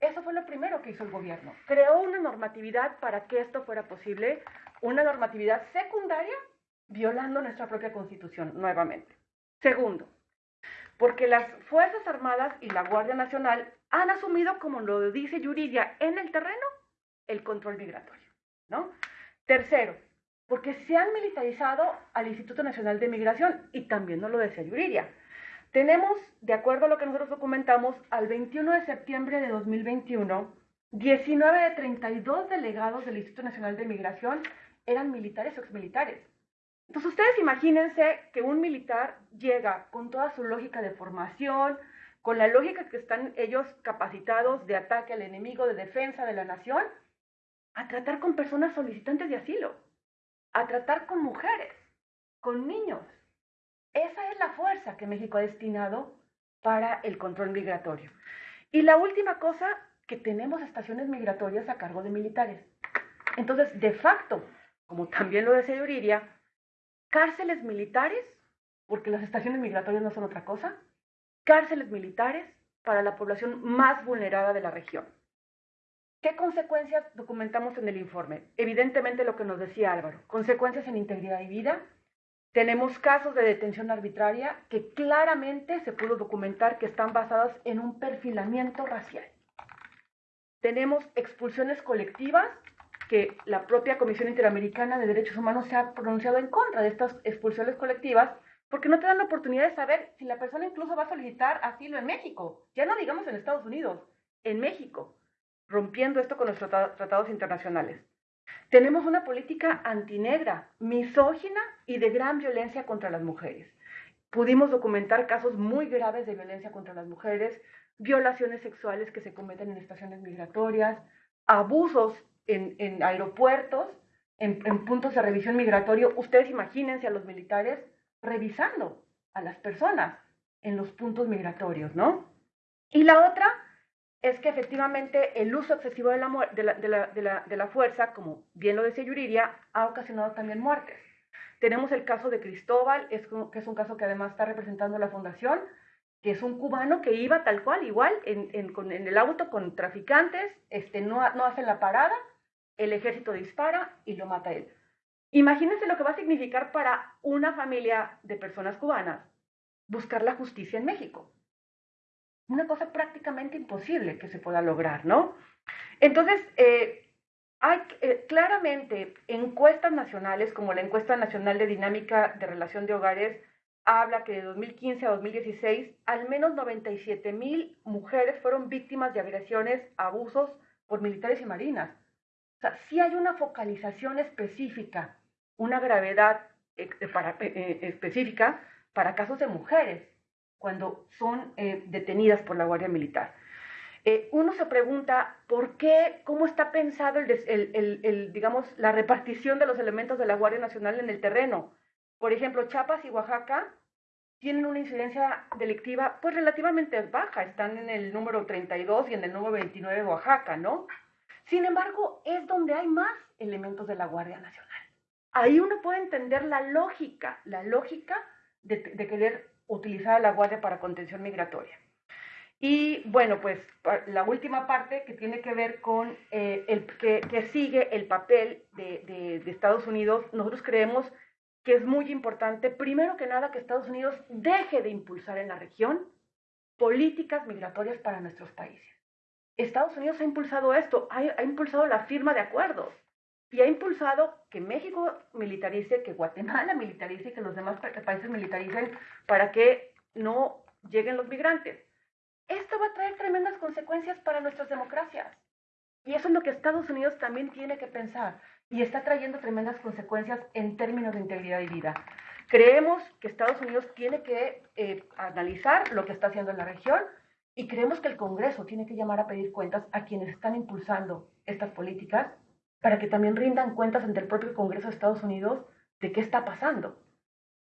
Eso fue lo primero que hizo el gobierno. Creó una normatividad para que esto fuera posible, una normatividad secundaria violando nuestra propia constitución nuevamente. Segundo, porque las Fuerzas Armadas y la Guardia Nacional han asumido, como lo dice Yuridia, en el terreno, el control migratorio. ¿no? Tercero, porque se han militarizado al Instituto Nacional de Migración y también no lo decía Yuriria. Tenemos, de acuerdo a lo que nosotros documentamos, al 21 de septiembre de 2021, 19 de 32 delegados del Instituto Nacional de Migración eran militares o exmilitares. Entonces ustedes imagínense que un militar llega con toda su lógica de formación, con la lógica que están ellos capacitados de ataque al enemigo, de defensa de la nación, a tratar con personas solicitantes de asilo, a tratar con mujeres, con niños. Esa es la fuerza que México ha destinado para el control migratorio. Y la última cosa, que tenemos estaciones migratorias a cargo de militares. Entonces, de facto, como también lo decía Yuriria, cárceles militares, porque las estaciones migratorias no son otra cosa, cárceles militares para la población más vulnerada de la región. ¿Qué consecuencias documentamos en el informe? Evidentemente lo que nos decía Álvaro, consecuencias en integridad y vida. Tenemos casos de detención arbitraria que claramente se pudo documentar que están basados en un perfilamiento racial. Tenemos expulsiones colectivas, que la propia Comisión Interamericana de Derechos Humanos se ha pronunciado en contra de estas expulsiones colectivas, porque no te dan la oportunidad de saber si la persona incluso va a solicitar asilo en México, ya no digamos en Estados Unidos, en México, rompiendo esto con los tratados internacionales. Tenemos una política antinegra, misógina y de gran violencia contra las mujeres. Pudimos documentar casos muy graves de violencia contra las mujeres, violaciones sexuales que se cometen en estaciones migratorias, abusos en, aeropuertos, en, en, puntos de revisión migratorio. Ustedes imagínense a los militares revisando a las personas en los puntos migratorios, ¿no? Y la otra es que efectivamente el uso excesivo de la, de la, fuerza, como bien lo decía Yuriria, ha ocasionado también muertes. Tenemos el caso de Cristóbal, es, que es un caso que además está representando la Fundación, que es un cubano que iba tal cual, igual, en, en, el auto con traficantes, este, no, no hacen la parada, el ejército dispara y lo mata él. Imagínense lo que va a significar para una familia de personas cubanas buscar la justicia en México. Una cosa prácticamente imposible que se pueda lograr, ¿no? Entonces, eh, hay eh, claramente encuestas nacionales, como la encuesta nacional de dinámica de relación de hogares, habla que de 2015 a 2016 al menos 97 mil mujeres fueron víctimas de agresiones, abusos por militares y marinas. O sea, sí hay una focalización específica, una gravedad eh, específica para casos de mujeres cuando son eh, detenidas por la Guardia Militar. uno se pregunta por qué, cómo está pensado el, digamos, la repartición de los elementos de la Guardia Nacional en el terreno. Por ejemplo, Chiapas y Oaxaca tienen una incidencia delictiva pues relativamente baja, están en el número 32 y en el número 29 de Oaxaca, ¿no? Sin embargo, es donde hay más elementos de la Guardia Nacional. Ahí uno puede entender la lógica, la lógica de, querer utilizar a la Guardia para contención migratoria. Y bueno, pues la última parte que tiene que ver con eh, el que, sigue el papel de, de Estados Unidos, nosotros creemos que es muy importante, primero que nada, que Estados Unidos deje de impulsar en la región políticas migratorias para nuestros países. Estados Unidos ha impulsado esto, ha, impulsado la firma de acuerdos y ha impulsado que México militarice, que Guatemala militarice, que los demás países militaricen para que no lleguen los migrantes. Esto va a traer tremendas consecuencias para nuestras democracias. Y eso es lo que Estados Unidos también tiene que pensar y está trayendo tremendas consecuencias en términos de integridad y vida. Creemos que Estados Unidos tiene que eh, analizar lo que está haciendo en la región y creemos que el Congreso tiene que llamar a pedir cuentas a quienes están impulsando estas políticas para que también rindan cuentas ante el propio Congreso de Estados Unidos de qué está pasando.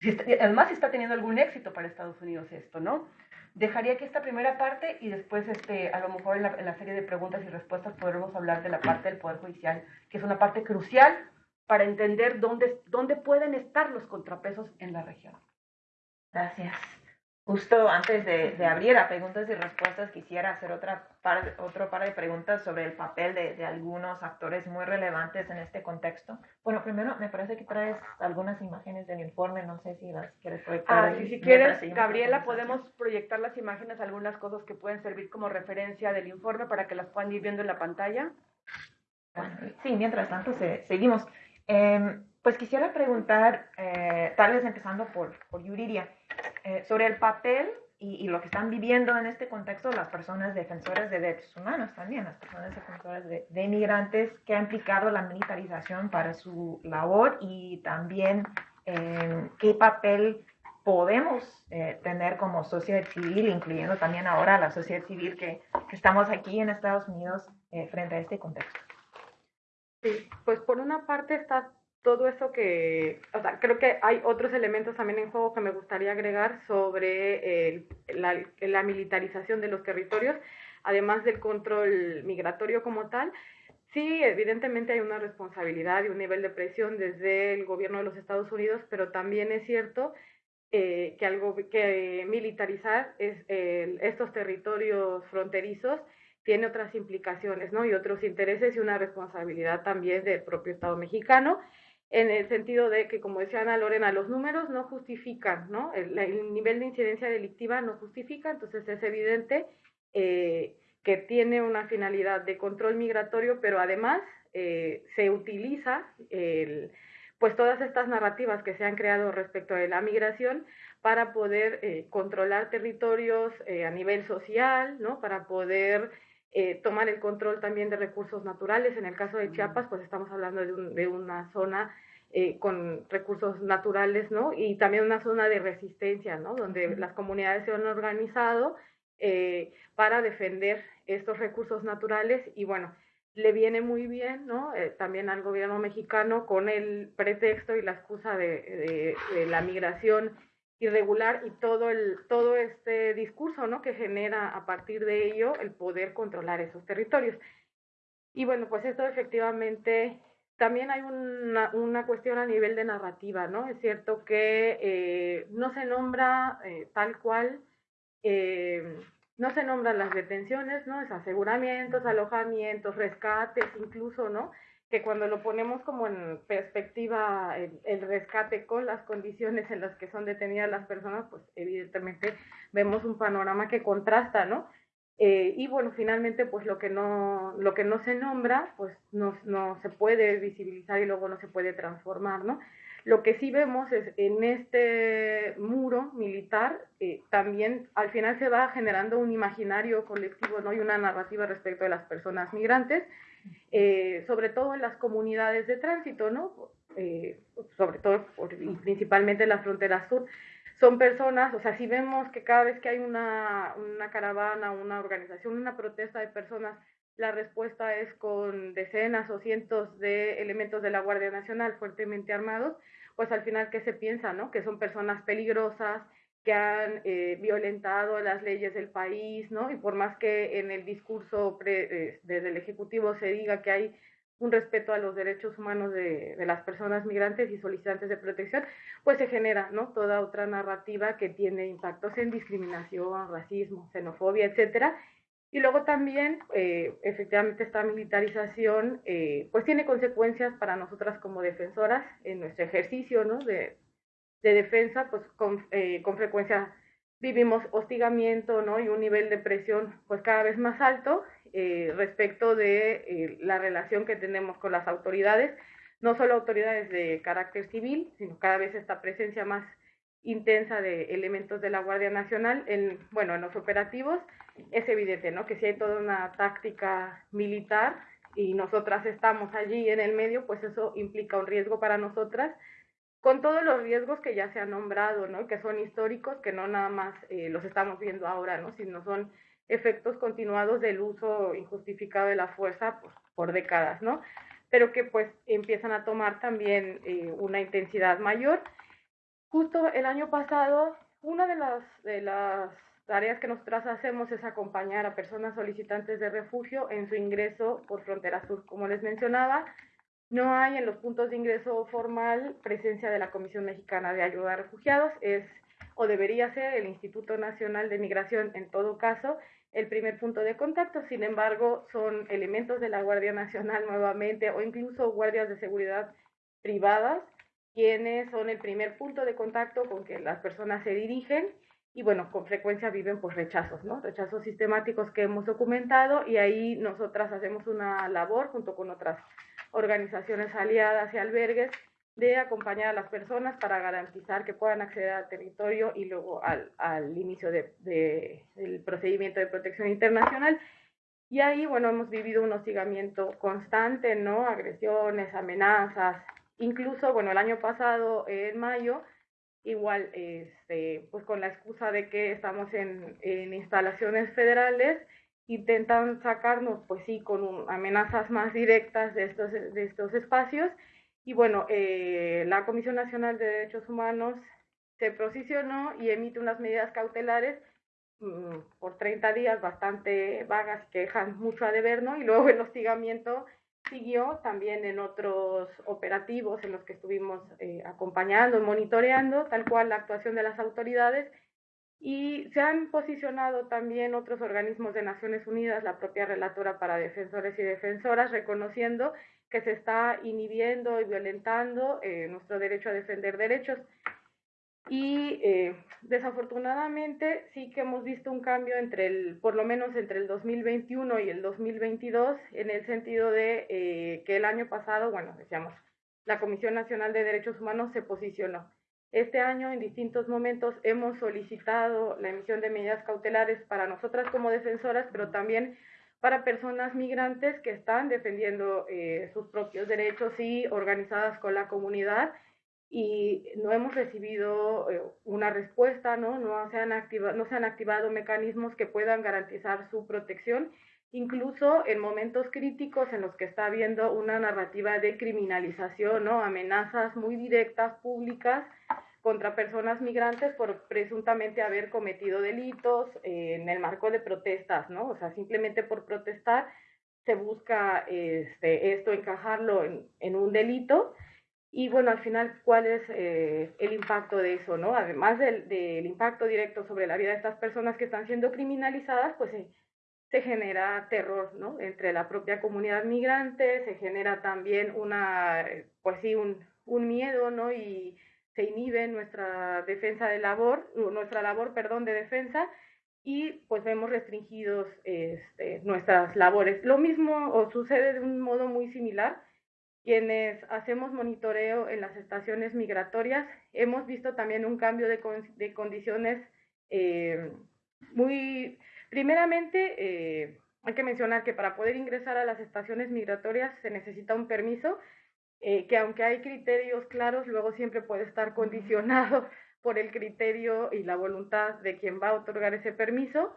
Si además, si está teniendo algún éxito para Estados Unidos esto, ¿no? Dejaría aquí esta primera parte y después, este, a lo mejor en la, en la serie de preguntas y respuestas podremos hablar de la parte del Poder Judicial, que es una parte crucial para entender dónde, dónde pueden estar los contrapesos en la región. Gracias. Justo antes de, abrir a preguntas y respuestas, quisiera hacer otra par, otro par de preguntas sobre el papel de, algunos actores muy relevantes en este contexto. Bueno, primero, me parece que traes algunas imágenes del informe, no sé si las quieres proyectar. Ah, si quieres, Gabriela, podemos proyectar las imágenes, algunas cosas que pueden servir como referencia del informe para que las puedan ir viendo en la pantalla. sí, mientras tanto, seguimos. Em, pues quisiera preguntar, eh, tal vez empezando por, por Yuriria, eh, sobre el papel y, lo que están viviendo en este contexto las personas defensoras de derechos humanos también, las personas defensoras de, de inmigrantes, que ha implicado la militarización para su labor y también eh, qué papel podemos tener como sociedad civil, incluyendo también ahora la sociedad civil que, que estamos aquí en Estados Unidos frente a este contexto. Sí, pues por una parte está todo eso que, o sea, creo que hay otros elementos también en juego que me gustaría agregar sobre la, militarización de los territorios, además del control migratorio como tal. Sí, evidentemente hay una responsabilidad y un nivel de presión desde el gobierno de los Estados Unidos, pero también es cierto eh, que algo que militarizar es estos territorios fronterizos tiene otras implicaciones, ¿no? Y otros intereses y una responsabilidad también del propio Estado mexicano en el sentido de que, como decía Ana Lorena, los números no justifican, ¿no? El, nivel de incidencia delictiva no justifica, entonces es evidente eh, que tiene una finalidad de control migratorio, pero además eh, se utiliza pues todas estas narrativas que se han creado respecto de la migración para poder eh, controlar territorios a nivel social, ¿no? Para poder eh, tomar el control también de recursos naturales. En el caso de Chiapas, pues estamos hablando de, una zona eh, con recursos naturales, ¿no? Y también una zona de resistencia, ¿no? Donde las comunidades se han organizado eh, para defender estos recursos naturales y bueno, le viene muy bien, ¿no? también al gobierno mexicano con el pretexto y la excusa de la migración irregular y todo, el, todo este discurso ¿no? que genera a partir de ello el poder controlar esos territorios. Y bueno, pues esto efectivamente también hay una, una cuestión a nivel de narrativa, ¿no? Es cierto que eh, no se nombra eh, tal cual, eh, no se nombran las detenciones, ¿no? Es aseguramientos, alojamientos, rescates, incluso, ¿no? que cuando lo ponemos como en perspectiva el, rescate con las condiciones en las que son detenidas las personas, pues evidentemente vemos un panorama que contrasta, ¿no? Eh, y bueno, finalmente, pues lo que no, lo que no se nombra, pues no, no se puede visibilizar y luego no se puede transformar, ¿no? Lo que sí vemos es en este muro militar, eh, también al final se va generando un imaginario colectivo, ¿no? Y una narrativa respecto de las personas migrantes, eh, sobre todo en las comunidades de tránsito, ¿no? Sobre todo y principalmente en la frontera sur. Son personas, o sea, si vemos que cada vez que hay una, una caravana, una organización, una protesta de personas, la respuesta es con decenas o cientos de elementos de la Guardia Nacional fuertemente armados, pues al final, ¿qué se piensa? ¿no? Que son personas peligrosas, que han eh, violentado las leyes del país, ¿no? Y por más que en el discurso eh, desde el Ejecutivo se diga que hay un respeto a los derechos humanos de, las personas migrantes y solicitantes de protección, pues se genera, ¿no? Toda otra narrativa que tiene impactos en discriminación, racismo, xenofobia, etcétera. Y luego también, eh, efectivamente, esta militarización, pues tiene consecuencias para nosotras como defensoras en nuestro ejercicio, ¿no? De, de defensa, pues con, eh, con frecuencia vivimos hostigamiento ¿no? y un nivel de presión pues cada vez más alto eh, respecto de eh, la relación que tenemos con las autoridades, no solo autoridades de carácter civil, sino cada vez esta presencia más intensa de elementos de la Guardia Nacional en, bueno, en los operativos, es evidente, ¿no? Que si hay toda una táctica militar y nosotras estamos allí en el medio, pues eso implica un riesgo para nosotras con todos los riesgos que ya se han nombrado, ¿no? Que son históricos, que no nada más eh, los estamos viendo ahora, ¿no? Sino son efectos continuados del uso injustificado de la fuerza pues, por décadas, ¿no? Pero que pues empiezan a tomar también eh, una intensidad mayor. Justo el año pasado, una de las, de las tareas que nosotras hacemos es acompañar a personas solicitantes de refugio en su ingreso por frontera sur, como les mencionaba, no hay en los puntos de ingreso formal presencia de la Comisión Mexicana de Ayuda a Refugiados, es o debería ser el Instituto Nacional de Migración en todo caso el primer punto de contacto, sin embargo son elementos de la Guardia Nacional nuevamente o incluso guardias de seguridad privadas quienes son el primer punto de contacto con que las personas se dirigen y bueno, con frecuencia viven pues rechazos, ¿no? Rechazos sistemáticos que hemos documentado y ahí nosotras hacemos una labor junto con otras organizaciones aliadas y albergues de acompañar a las personas para garantizar que puedan acceder al territorio y luego al, al inicio de, de, del procedimiento de protección internacional. Y ahí, bueno, hemos vivido un hostigamiento constante, ¿no? Agresiones, amenazas. Incluso, bueno, el año pasado, en mayo, igual, este, pues con la excusa de que estamos en, en instalaciones federales, intentan sacarnos, pues sí, con un, amenazas más directas de estos, de estos espacios. Y bueno, eh, la Comisión Nacional de Derechos Humanos se posicionó y emite unas medidas cautelares mmm, por 30 días bastante vagas que dejan mucho a deber, ¿no? Y luego el hostigamiento siguió también en otros operativos en los que estuvimos eh, acompañando, monitoreando tal cual la actuación de las autoridades y se han posicionado también otros organismos de Naciones Unidas, la propia relatora para defensores y defensoras, reconociendo que se está inhibiendo y violentando eh, nuestro derecho a defender derechos. Y eh, desafortunadamente sí que hemos visto un cambio entre el, por lo menos entre el 2021 y el 2022, en el sentido de eh, que el año pasado, bueno, decíamos, la Comisión Nacional de Derechos Humanos se posicionó. Este año, en distintos momentos, hemos solicitado la emisión de medidas cautelares para nosotras como defensoras, pero también para personas migrantes que están defendiendo eh, sus propios derechos y organizadas con la comunidad y no hemos recibido eh, una respuesta, ¿no? No se, han activado, no se han activado mecanismos que puedan garantizar su protección, incluso en momentos críticos en los que está habiendo una narrativa de criminalización, ¿no? Amenazas muy directas, públicas, contra personas migrantes por presuntamente haber cometido delitos eh, en el marco de protestas, ¿no? O sea, simplemente por protestar se busca este, esto encajarlo en, en un delito y bueno, al final, ¿cuál es eh, el impacto de eso, no? Además del, del, impacto directo sobre la vida de estas personas que están siendo criminalizadas, pues se, se genera terror, ¿no? Entre la propia comunidad migrante, se genera también una, pues sí, un, un miedo, ¿no? Y se inhibe nuestra defensa de labor, nuestra labor, perdón, de defensa, y pues vemos restringidos este, nuestras labores. Lo mismo o sucede de un modo muy similar quienes hacemos monitoreo en las estaciones migratorias, hemos visto también un cambio de, con, de condiciones eh, muy... Primeramente, eh, hay que mencionar que para poder ingresar a las estaciones migratorias se necesita un permiso, eh, que aunque hay criterios claros, luego siempre puede estar condicionado por el criterio y la voluntad de quien va a otorgar ese permiso.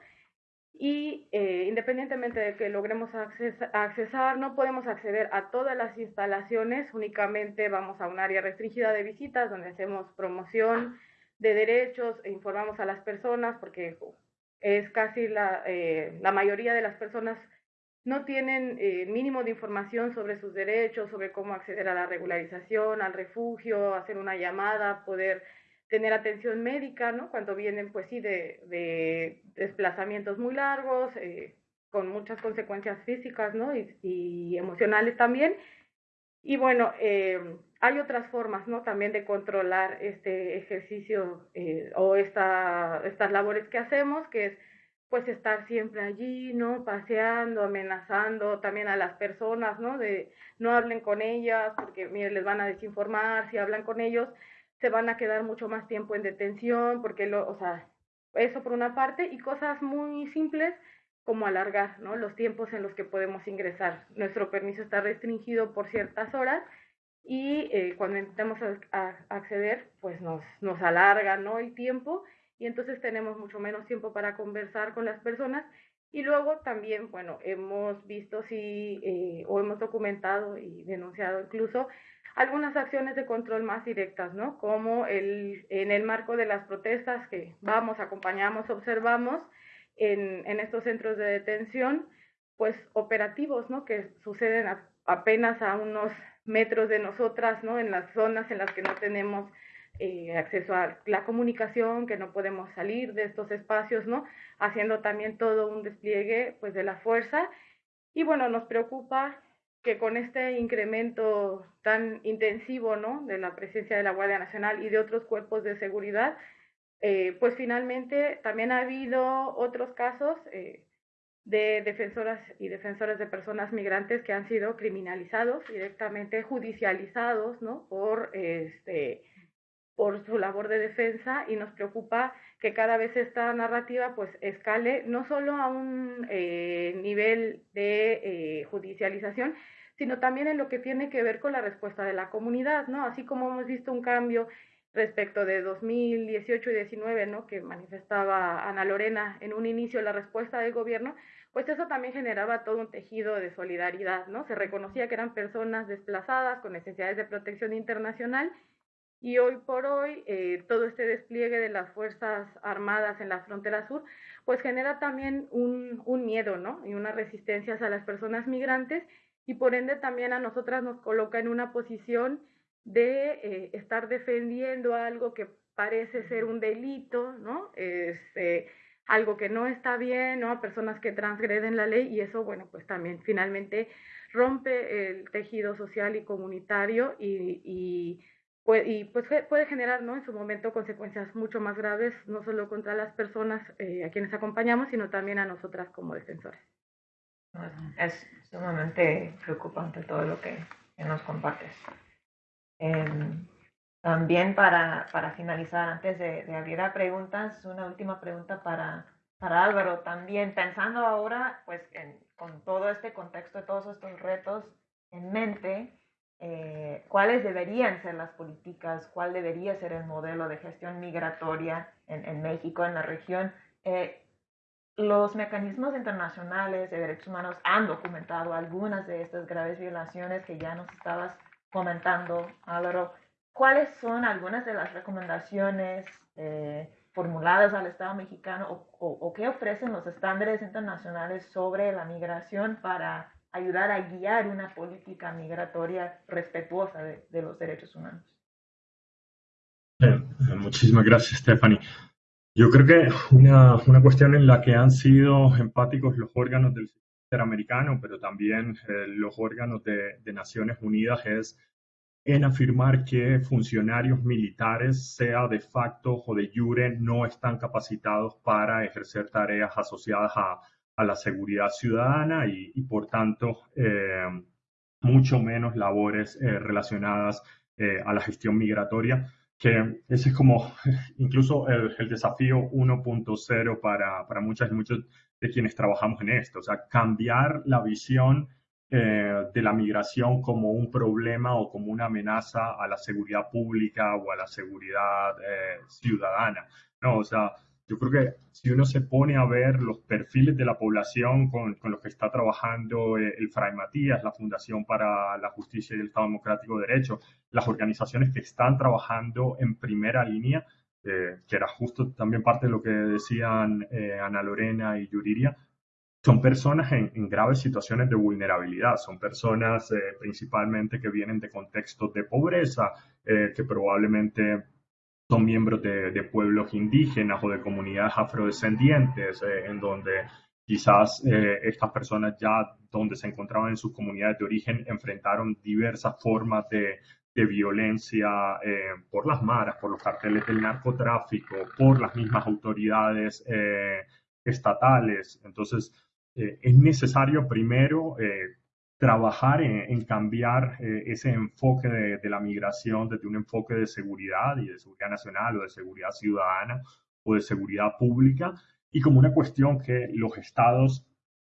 Y eh, independientemente de que logremos acces accesar, no podemos acceder a todas las instalaciones, únicamente vamos a un área restringida de visitas donde hacemos promoción de derechos e informamos a las personas porque es casi la, eh, la mayoría de las personas no tienen eh, mínimo de información sobre sus derechos, sobre cómo acceder a la regularización, al refugio, hacer una llamada, poder tener atención médica, ¿no? Cuando vienen, pues sí, de, de desplazamientos muy largos, eh, con muchas consecuencias físicas, ¿no? Y, emocionales también. Y bueno, eh, hay otras formas, ¿no? También de controlar este ejercicio o esta, estas labores que hacemos, que es pues estar siempre allí, ¿no? Paseando, amenazando también a las personas, ¿no? De no hablen con ellas porque, mire, les van a desinformar si hablan con ellos se van a quedar mucho más tiempo en detención, porque lo, o sea, eso por una parte, y cosas muy simples como alargar ¿no? los tiempos en los que podemos ingresar. Nuestro permiso está restringido por ciertas horas y eh, cuando intentamos a, acceder, pues nos, nos alarga ¿no? el tiempo y entonces tenemos mucho menos tiempo para conversar con las personas. Y luego también, bueno, hemos visto si, eh, o hemos documentado y denunciado incluso algunas acciones de control más directas, ¿no? Como el, en el marco de las protestas que vamos, acompañamos, observamos en, en estos centros de detención, pues operativos, ¿no? Que suceden apenas a unos metros de nosotras, ¿no? En las zonas en las que no tenemos eh, acceso a la comunicación, que no podemos salir de estos espacios, ¿no? Haciendo también todo un despliegue, pues, de la fuerza. Y bueno, nos preocupa que con este incremento tan intensivo ¿no? de la presencia de la Guardia Nacional y de otros cuerpos de seguridad, eh, pues finalmente también ha habido otros casos eh, de defensoras y defensores de personas migrantes que han sido criminalizados, directamente judicializados, ¿no? Por, este, por su labor de defensa y nos preocupa que cada vez esta narrativa pues escale no solo a un eh, nivel de eh, judicialización, sino también en lo que tiene que ver con la respuesta de la comunidad, ¿no? Así como hemos visto un cambio respecto de 2018 y 19, ¿no? Que manifestaba Ana Lorena en un inicio la respuesta del gobierno, pues eso también generaba todo un tejido de solidaridad, ¿no? Se reconocía que eran personas desplazadas con necesidades de protección internacional y hoy por hoy eh, todo este despliegue de las Fuerzas Armadas en la frontera sur, pues genera también un, un miedo, ¿no? Y una resistencia a las personas migrantes y por ende también a nosotras nos coloca en una posición de eh, estar defendiendo algo que parece ser un delito, ¿no? Este, algo que no está bien, ¿no? A personas que transgreden la ley y eso, bueno, pues también finalmente rompe el tejido social y comunitario y, y pues puede generar, ¿no? En su momento consecuencias mucho más graves, no solo contra las personas eh, a quienes acompañamos, sino también a nosotras como defensores. Es sumamente preocupante todo lo que, nos compartes. Em, también para, para finalizar, antes de, abrir a preguntas, una última pregunta para, para Álvaro. También pensando ahora, pues con todo este contexto de todos estos retos en mente, eh, cuáles deberían ser las políticas, cuál debería ser el modelo de gestión migratoria en, en México, en la región. Eh, los mecanismos internacionales de derechos humanos han documentado algunas de estas graves violaciones que ya nos estabas comentando, Álvaro. ¿Cuáles son algunas de las recomendaciones eh, formuladas al Estado mexicano o, qué ofrecen los estándares internacionales sobre la migración para ayudar a guiar una política migratoria respetuosa de, los derechos humanos? muchísimas gracias, Stephanie. Yo creo que una, una, cuestión en la que han sido empáticos los órganos del interamericano, pero también eh, los órganos de, de Naciones Unidas es en afirmar que funcionarios militares, sea de facto o de jure, no están capacitados para ejercer tareas asociadas a, a la seguridad ciudadana y, por tanto, eh, mucho menos labores eh, relacionadas eh, a la gestión migratoria, que ese es como incluso el, el desafío 1.0 para, para muchas y muchos de quienes trabajamos en esto, o sea, cambiar la visión de la migración como un problema o como una amenaza a la seguridad pública o a la seguridad ciudadana. No, o sea, yo creo que si uno se pone a ver los perfiles de la población con, con los que está trabajando eh, el Fray Matías, la Fundación para la Justicia y el Estado Democrático de Derecho, las organizaciones que están trabajando en primera línea, que era justo también parte de lo que decían Ana Lorena y Yuriria, son personas en, graves situaciones de vulnerabilidad, son personas eh, principalmente que vienen de contextos de pobreza, eh, que probablemente son miembros de, pueblos indígenas o de comunidades afrodescendientes, eh, en donde quizás estas personas ya donde se encontraban en sus comunidades de origen enfrentaron diversas formas de, de violencia por las maras, por los carteles del narcotráfico, por las mismas autoridades estatales. Entonces, eh, es necesario primero eh, trabajar en, cambiar eh, ese enfoque de, la migración desde un enfoque de seguridad y de seguridad nacional o de seguridad ciudadana o de seguridad pública y como una cuestión que los estados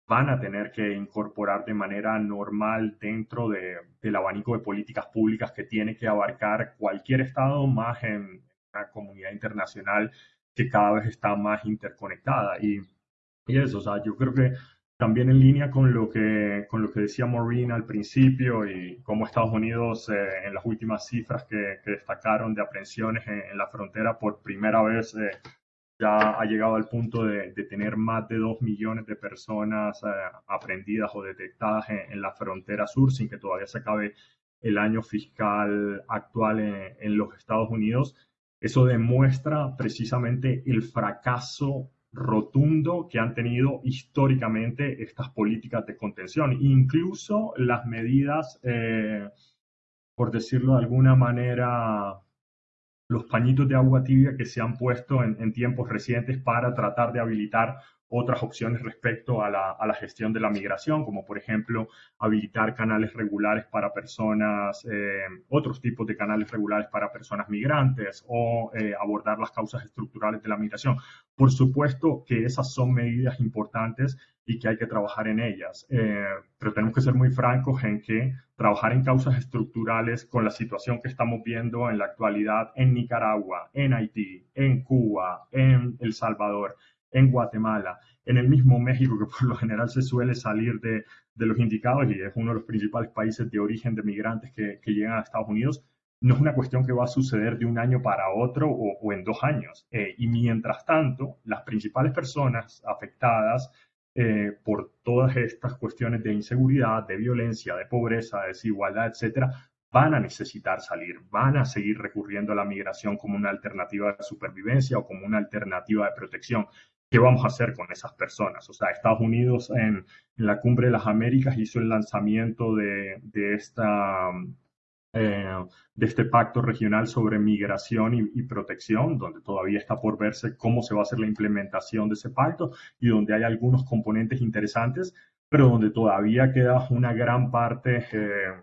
van a tener que incorporar de manera normal dentro del abanico de políticas públicas que tiene que abarcar cualquier estado más en una comunidad internacional que cada vez está más interconectada. Y, y eso, o sea, yo creo que también en línea con lo que, con lo que decía Maureen al principio y cómo Estados Unidos eh, en las últimas cifras que, destacaron de aprehensiones en, la frontera por primera vez eh, ya ha llegado al punto de, tener más de dos millones de personas eh, aprendidas o detectadas en, la frontera sur sin que todavía se acabe el año fiscal actual en los Estados Unidos. Eso demuestra precisamente el fracaso rotundo que han tenido históricamente estas políticas de contención, incluso las medidas, eh, por decirlo de alguna manera, los pañitos de agua tibia que se han puesto en, tiempos recientes para tratar de habilitar otras opciones respecto a la, a la, gestión de la migración, como por ejemplo habilitar canales regulares para personas, eh, otros tipos de canales regulares para personas migrantes o eh, abordar las causas estructurales de la migración. Por supuesto que esas son medidas importantes y que hay que trabajar en ellas, eh, pero tenemos que ser muy francos en que trabajar en causas estructurales con la situación que estamos viendo en la actualidad en Nicaragua, en Haití, en Cuba, en El Salvador, en Guatemala, en el mismo México, que por lo general se suele salir de, de los indicados y es uno de los principales países de origen de migrantes que, que, llegan a Estados Unidos, no es una cuestión que va a suceder de un año para otro o, o en dos años. Eh, y mientras tanto, las principales personas afectadas eh, por todas estas cuestiones de inseguridad, de violencia, de pobreza, de desigualdad, etcétera, van a necesitar salir, van a seguir recurriendo a la migración como una alternativa de supervivencia o como una alternativa de protección. ¿Qué vamos a hacer con esas personas? O sea, Estados Unidos en, la Cumbre de las Américas hizo el lanzamiento de, esta, eh, de este pacto regional sobre migración y, protección, donde todavía está por verse cómo se va a hacer la implementación de ese pacto y donde hay algunos componentes interesantes, pero donde todavía queda una gran parte eh,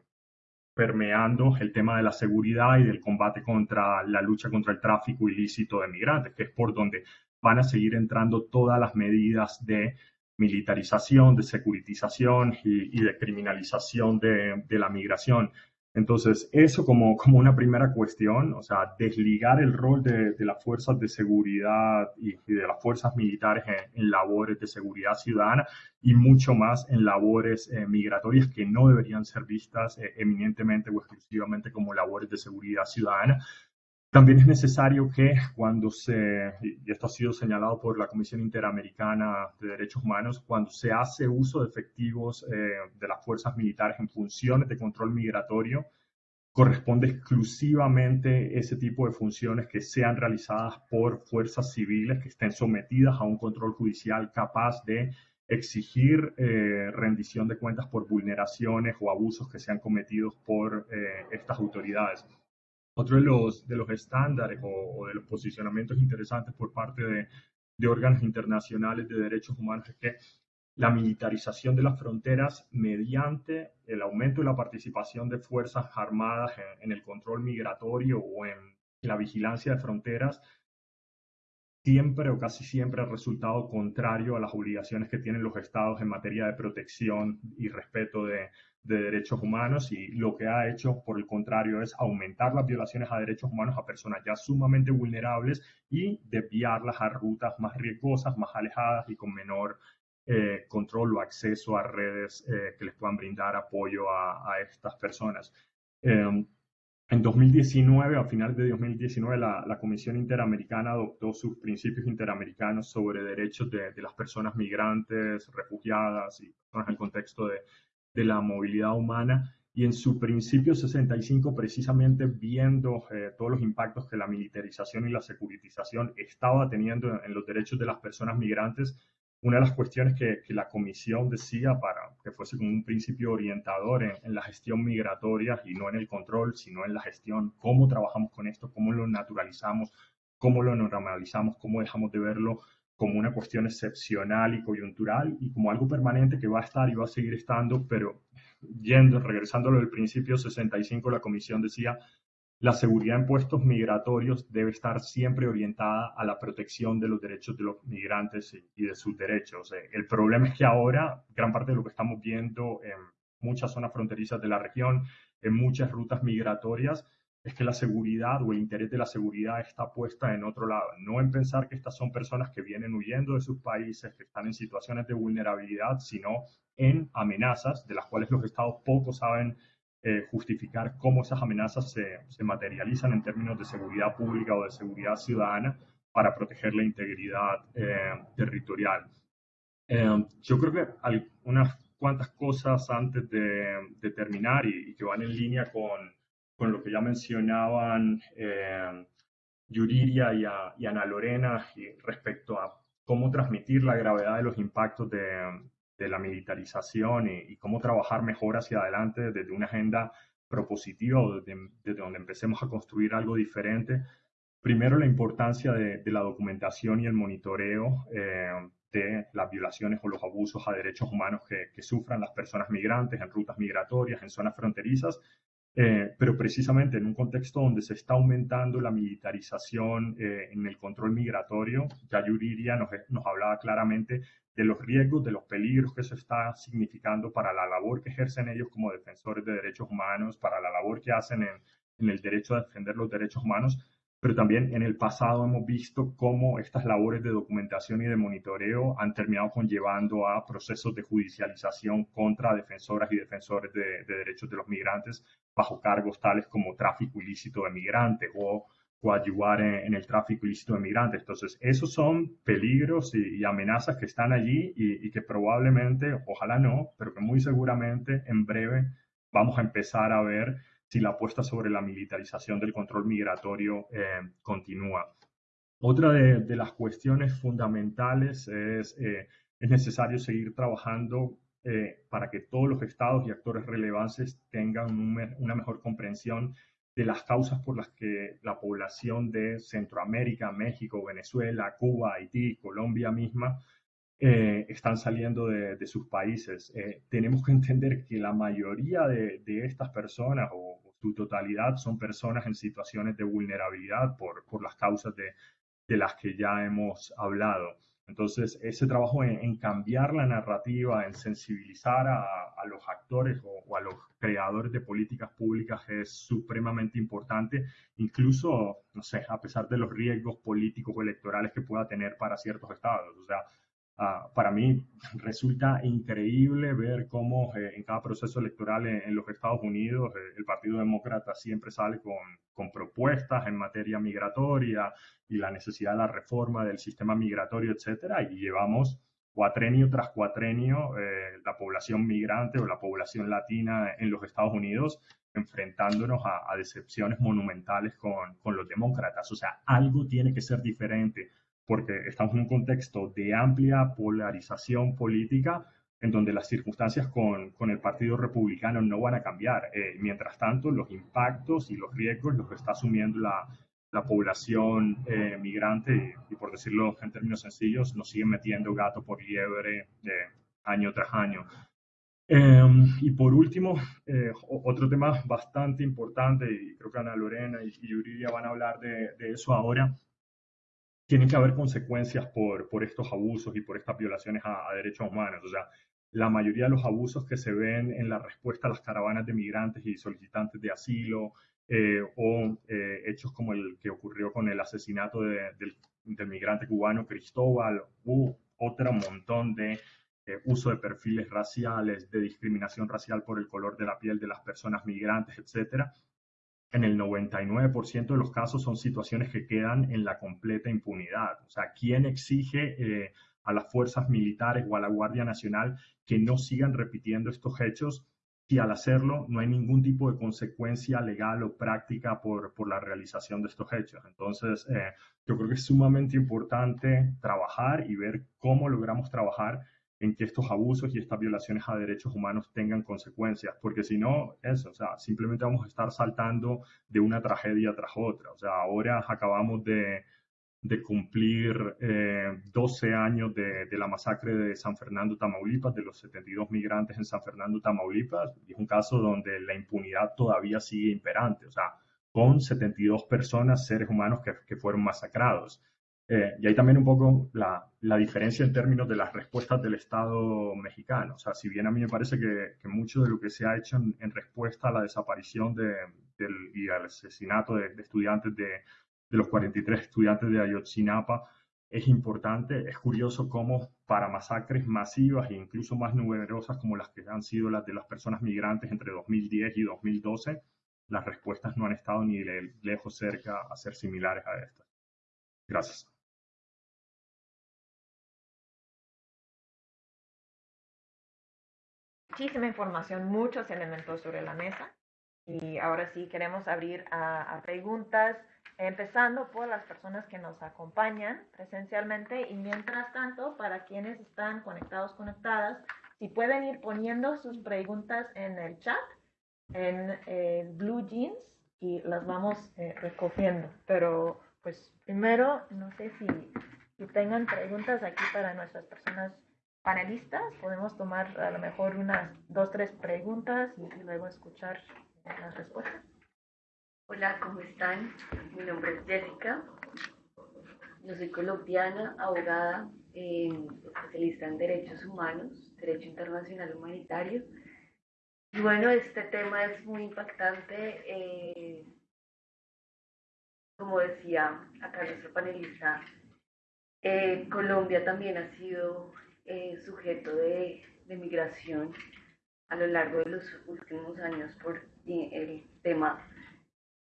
permeando el tema de la seguridad y del combate contra la lucha contra el tráfico ilícito de migrantes, que es por donde van a seguir entrando todas las medidas de militarización, de securitización y, de criminalización de, la migración. Entonces, eso como, como una primera cuestión, o sea, desligar el rol de, las fuerzas de seguridad y, de las fuerzas militares en, labores de seguridad ciudadana y mucho más en labores eh, migratorias que no deberían ser vistas eh, eminentemente o exclusivamente como labores de seguridad ciudadana, también es necesario que cuando se, y esto ha sido señalado por la Comisión Interamericana de Derechos Humanos, cuando se hace uso de efectivos eh, de las fuerzas militares en funciones de control migratorio, corresponde exclusivamente ese tipo de funciones que sean realizadas por fuerzas civiles que estén sometidas a un control judicial capaz de exigir eh, rendición de cuentas por vulneraciones o abusos que sean cometidos por eh, estas autoridades. Otro de los, de los estándares o, de los posicionamientos interesantes por parte de, de órganos internacionales de derechos humanos es que la militarización de las fronteras mediante el aumento de la participación de fuerzas armadas en, el control migratorio o en la vigilancia de fronteras siempre o casi siempre ha resultado contrario a las obligaciones que tienen los estados en materia de protección y respeto de, de derechos humanos y lo que ha hecho, por el contrario, es aumentar las violaciones a derechos humanos a personas ya sumamente vulnerables y desviarlas a rutas más riesgosas, más alejadas y con menor eh, control o acceso a redes eh, que les puedan brindar apoyo a, estas personas. Em, en 2019, a finales de 2019, la, la, Comisión Interamericana adoptó sus principios interamericanos sobre derechos de, de las personas migrantes, refugiadas y personas en el contexto de, de la movilidad humana y en su principio 65 precisamente viendo eh, todos los impactos que la militarización y la securitización estaba teniendo en, los derechos de las personas migrantes, una de las cuestiones que, la comisión decía para que fuese como un principio orientador en, en, la gestión migratoria y no en el control, sino en la gestión, cómo trabajamos con esto, cómo lo naturalizamos, cómo lo normalizamos, cómo dejamos de verlo como una cuestión excepcional y coyuntural y como algo permanente que va a estar y va a seguir estando, pero yendo, regresando del principio 65, la comisión decía, la seguridad en puestos migratorios debe estar siempre orientada a la protección de los derechos de los migrantes y de sus derechos. El problema es que ahora gran parte de lo que estamos viendo en muchas zonas fronterizas de la región, en muchas rutas migratorias, es que la seguridad o el interés de la seguridad está puesta en otro lado, no en pensar que estas son personas que vienen huyendo de sus países, que están en situaciones de vulnerabilidad, sino en amenazas de las cuales los estados poco saben eh, justificar cómo esas amenazas se, se, materializan en términos de seguridad pública o de seguridad ciudadana para proteger la integridad eh, territorial. Eh, yo creo que hay unas cuantas cosas antes de, de terminar y, y que van en línea con con lo que ya mencionaban eh, Yuriria y, Ana Lorena respecto a cómo transmitir la gravedad de los impactos de, la militarización y, cómo trabajar mejor hacia adelante desde una agenda propositiva desde, donde empecemos a construir algo diferente. Primero, la importancia de, la documentación y el monitoreo eh, de las violaciones o los abusos a derechos humanos que sufran las personas migrantes en rutas migratorias, en zonas fronterizas, eh, pero precisamente en un contexto donde se está aumentando la militarización eh, en el control migratorio, ya Yuriria nos, nos, hablaba claramente de los riesgos, de los peligros que eso está significando para la labor que ejercen ellos como defensores de derechos humanos, para la labor que hacen en, en el derecho a defender los derechos humanos, pero también en el pasado hemos visto cómo estas labores de documentación y de monitoreo han terminado conllevando a procesos de judicialización contra defensoras y defensores de, derechos de los migrantes bajo cargos tales como tráfico ilícito de migrantes o coadyuvar en, el tráfico ilícito de migrantes. Entonces, esos son peligros y, amenazas que están allí y, y que probablemente, ojalá no, pero que muy seguramente en breve vamos a empezar a ver si la apuesta sobre la militarización del control migratorio eh, continúa. Otra de, las cuestiones fundamentales es, eh, es necesario seguir trabajando eh, para que todos los estados y actores relevantes tengan una mejor comprensión de las causas por las que la población de Centroamérica, México, Venezuela, Cuba, Haití, Colombia misma eh, están saliendo de, sus países. Eh, tenemos que entender que la mayoría de, estas personas o, su totalidad son personas en situaciones de vulnerabilidad por, por las causas de, las que ya hemos hablado. Entonces, ese trabajo en, cambiar la narrativa, en sensibilizar a, los actores o, a los creadores de políticas públicas es supremamente importante, incluso, no sé, a pesar de los riesgos políticos o electorales que pueda tener para ciertos estados. O sea, Ah, para mí resulta increíble ver cómo eh, en cada proceso electoral en, los Estados Unidos eh, el Partido Demócrata siempre sale con, con, propuestas en materia migratoria y la necesidad de la reforma del sistema migratorio, etcétera, y llevamos cuatrenio tras cuatrenio eh, la población migrante o la población latina en los Estados Unidos enfrentándonos a, a decepciones monumentales con, con los demócratas. O sea, algo tiene que ser diferente porque estamos en un contexto de amplia polarización política en donde las circunstancias con, con el Partido Republicano no van a cambiar. Eh, mientras tanto, los impactos y los riesgos los está asumiendo la, la población eh, migrante y, por decirlo en términos sencillos, nos siguen metiendo gato por liebre de año tras año. Em, y por último, eh, otro tema bastante importante, y creo que Ana Lorena y, y Yuridia van a hablar de, de eso ahora, tienen que haber consecuencias por, por estos abusos y por estas violaciones a, derechos humanos. O sea, la mayoría de los abusos que se ven en la respuesta a las caravanas de migrantes y solicitantes de asilo eh, o eh, hechos como el que ocurrió con el asesinato del, migrante cubano Cristóbal u otro montón de eh, uso de perfiles raciales, de discriminación racial por el color de la piel de las personas migrantes, etcétera, en el 99% de los casos son situaciones que quedan en la completa impunidad. O sea, ¿quién exige eh, a las fuerzas militares o a la Guardia Nacional que no sigan repitiendo estos hechos si al hacerlo no hay ningún tipo de consecuencia legal o práctica por, por la realización de estos hechos? Entonces, eh, yo creo que es sumamente importante trabajar y ver cómo logramos trabajar en que estos abusos y estas violaciones a derechos humanos tengan consecuencias, porque si no, eso, o sea, simplemente vamos a estar saltando de una tragedia tras otra. O sea, ahora acabamos de, de cumplir 12 eh, años de, de, la masacre de San Fernando, Tamaulipas, de los 72 migrantes en San Fernando, Tamaulipas, y es un caso donde la impunidad todavía sigue imperante, o sea, con 72 personas, seres humanos que, que fueron masacrados. Eh, y hay también un poco la, la, diferencia en términos de las respuestas del Estado mexicano. O sea, si bien a mí me parece que, que mucho de lo que se ha hecho en, respuesta a la desaparición de, del, y al asesinato de, estudiantes de, de, los 43 estudiantes de Ayotzinapa es importante, es curioso cómo para masacres masivas e incluso más numerosas como las que han sido las de las personas migrantes entre 2010 y 2012, las respuestas no han estado ni lejos cerca a ser similares a estas. Gracias. Muchísima información, muchos elementos sobre la mesa. Y ahora sí queremos abrir a, preguntas, empezando por las personas que nos acompañan presencialmente y mientras tanto, para quienes están conectados, conectadas, si pueden ir poniendo sus preguntas en el chat, en eh, Blue Jeans, y las vamos eh, recogiendo. Pero pues primero, no sé si si tengan preguntas aquí para nuestras personas panelistas, podemos tomar a lo mejor unas dos, tres preguntas y, luego escuchar las respuestas. Hola, ¿cómo están? Mi nombre es Jessica. Yo soy colombiana, abogada, eh, especialista en derechos humanos, derecho internacional humanitario. Y bueno, este tema es muy impactante. Eh, como decía acá nuestro panelista, eh, Colombia también ha sido eh, sujeto de, migración a lo largo de los últimos años por el tema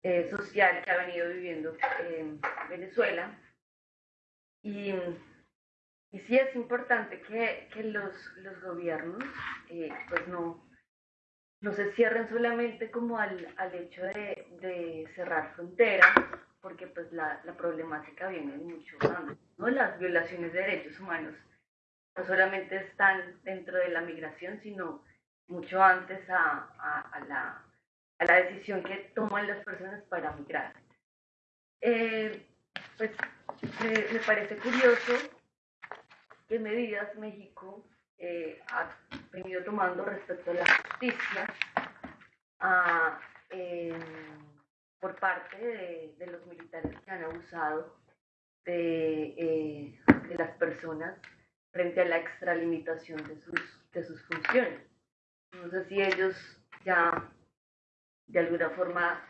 eh, social que ha venido viviendo Venezuela. Y, y, sí es importante que, los, los, gobiernos pues no, no se cierren solamente como al, al hecho de, de cerrar fronteras porque pues la, la problemática viene de mucho antes, ¿no? Las violaciones de derechos humanos no solamente están dentro de la migración, sino mucho antes a, la, decisión que toman las personas para migrar. Eh, pues me, parece curioso qué medidas México eh, ha venido tomando respecto a la justicia. Eh, por parte de, los militares que han abusado eh, de, las personas frente a la extralimitación de sus, de sus funciones. No sé si ellos ya de alguna forma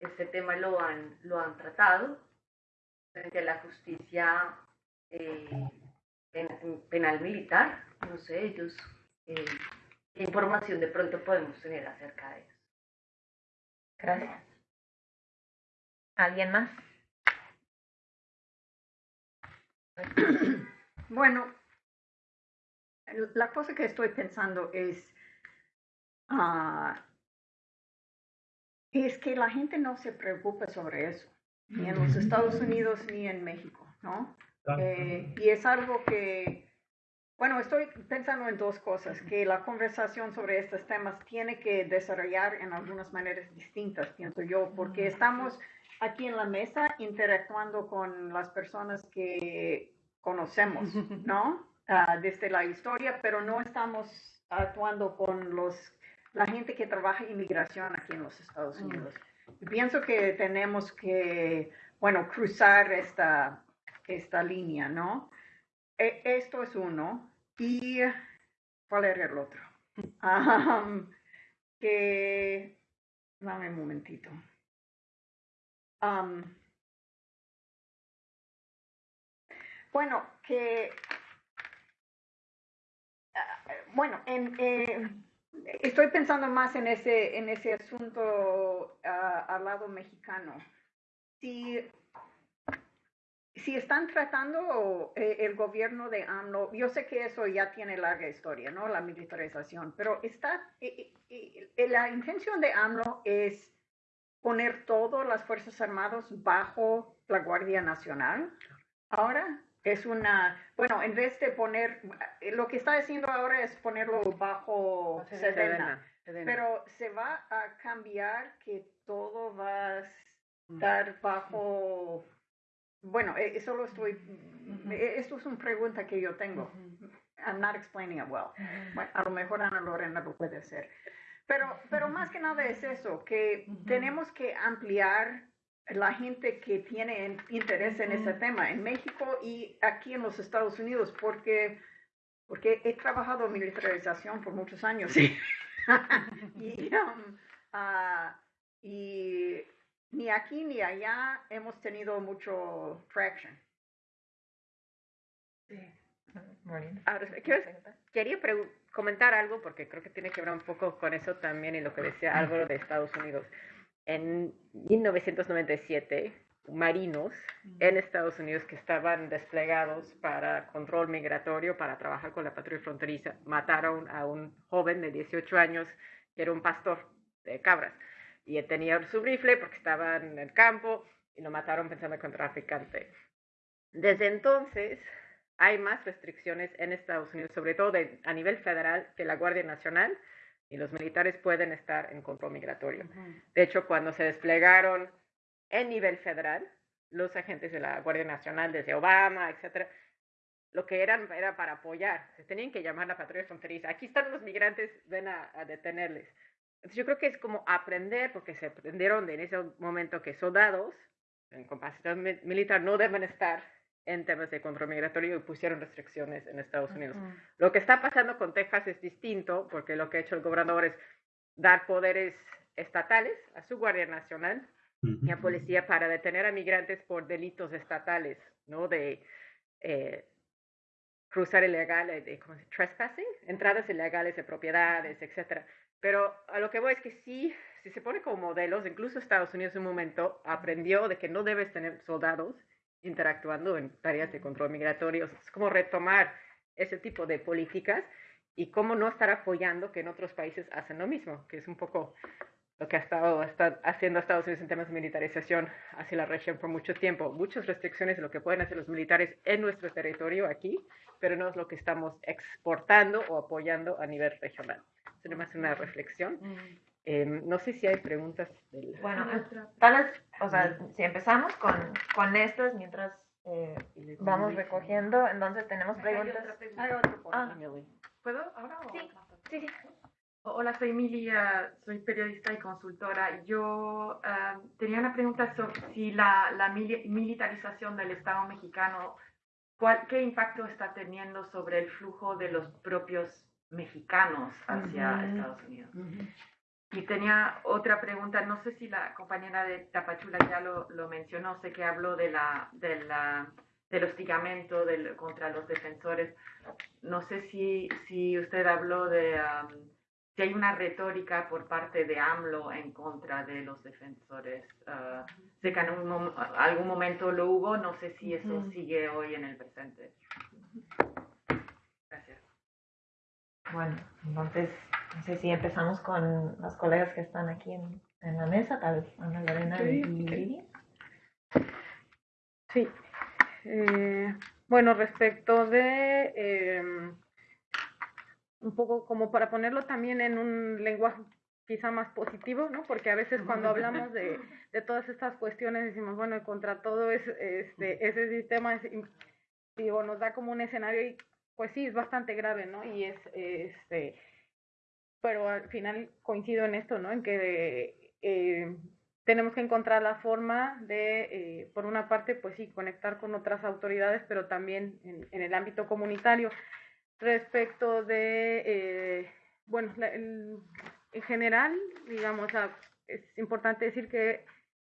este tema lo han, lo han tratado frente a la justicia eh, penal militar. No sé, ellos, eh, qué información de pronto podemos tener acerca de eso. Gracias. ¿Alguien más? Bueno, la cosa que estoy pensando es, uh, es que la gente no se preocupe sobre eso, ni en los Estados Unidos ni en México, ¿no? Eh, y es algo que, bueno, estoy pensando en dos cosas, que la conversación sobre estos temas tiene que desarrollar en algunas maneras distintas, pienso yo, porque estamos aquí en la mesa interactuando con las personas que conocemos, ¿no? Ah, desde la historia, pero no estamos actuando con los, la gente que trabaja inmigración aquí en los Estados mm. Unidos. Pienso que tenemos que, bueno, cruzar esta, esta línea, ¿no? E, esto es uno. ¿Y cuál era el otro? que, dame un momentito bueno, que, bueno, en, eh, estoy pensando más en ese, en ese asunto ah, al lado mexicano. Si, si están tratando eh, el gobierno de AMLO, yo sé que eso ya tiene larga historia, ¿no? La militarización, pero está, eh, la intención de AMLO es poner todas las Fuerzas Armadas bajo la Guardia Nacional. Ahora es una, bueno, en vez de poner, lo que está haciendo ahora es ponerlo bajo Sedena, pero se va a cambiar que todo va a estar bajo, bueno, eso lo estoy, e, esto es una pregunta que yo tengo. I'm not explaining it well. Bueno, a lo mejor Ana Lorena lo puede hacer. Pero, pero más que nada es eso, que tenemos que ampliar la gente que tiene interés en ese tema en México y aquí en los Estados Unidos, porque, porque he trabajado en militarización por muchos años. Y, um, ah, y ni aquí ni allá hemos tenido mucho traction. Sí. Ahora, quería comentar algo porque creo que tiene que ver un poco con eso también y lo que decía Álvaro de Estados Unidos. En 1997, marinos en Estados Unidos que estaban desplegados para control migratorio, para trabajar con la patrulla fronteriza, mataron a un joven de 18 años que era un pastor de cabras y tenía su rifle porque estaba en el campo y lo mataron pensando que un traficante. Desde entonces, hay más restricciones en Estados Unidos, sobre todo a nivel federal, que la Guardia Nacional y los militares pueden estar en control migratorio. De hecho, cuando se desplegaron en nivel federal, los agentes de la Guardia Nacional desde Obama, etcétera, lo que eran era para apoyar. Se tenían que llamar la patrulla fronteriza. Aquí están los migrantes, ven a, detenerles. Entonces yo creo que es como aprender, porque se aprendieron en ese momento que soldados en capacidad militar no deben estar en temas de control migratorio y pusieron restricciones en Estados Unidos. Lo que está pasando con Texas es distinto, porque lo que ha hecho el gobernador es dar poderes estatales a su Guardia Nacional y a policía para detener a migrantes por delitos estatales, ¿no? De eh, cruzar ilegal, de, ¿cómo se trespassing, entradas ilegales de propiedades, etcétera. Pero a lo que voy es que sí, si se pone como modelos, incluso Estados Unidos en un momento aprendió de que no debes tener soldados interactuando en tareas de control migratorio. Es como retomar ese tipo de políticas y cómo no estar apoyando que en otros países hacen lo mismo, que es un poco lo que ha estado haciendo Estados Unidos en temas de militarización hacia la región por mucho tiempo. Muchas restricciones de lo que pueden hacer los militares en nuestro territorio aquí, pero no es lo que estamos exportando o apoyando a nivel regional. Es más una reflexión. Em, no sé si hay preguntas. Bueno, tal vez, o sea, si empezamos con, con estas mientras eh, vamos recogiendo, entonces tenemos preguntas. Hay ah. ¿Puedo ahora? Sí, sí, sí. Hola, soy Emilia, soy periodista y consultora. Yo tenía una pregunta sobre si la, la, militarización del Estado mexicano, ¿cuál, ¿qué impacto está teniendo sobre el flujo de los propios mexicanos hacia Estados Unidos? Y tenía otra pregunta, no sé si la compañera de Tapachula ya lo, lo mencionó, sé que habló de la, de la, del hostigamiento del, contra los defensores. No sé si, si usted habló de si hay una retórica por parte de AMLO en contra de los defensores. Uh, sé que en algún momento lo hubo, no sé si eso sigue hoy en el presente. Bueno, entonces, no sé si empezamos con las colegas que están aquí en, en la mesa, tal vez Ana Lorena y Lidia. Sí. Eh, bueno, respecto de... Eh, un poco como para ponerlo también en un lenguaje quizá más positivo, ¿no? Porque a veces cuando hablamos de, de todas estas cuestiones decimos, bueno, contra todo es, este, ese sistema, digo, nos da como un escenario y pues sí, es bastante grave, ¿no? Y es, este, pero al final coincido en esto, ¿no? En que eh, tenemos que encontrar la forma de, eh, por una parte, pues sí, conectar con otras autoridades, pero también en, en el ámbito comunitario respecto de, eh, bueno, en general, digamos, es importante decir que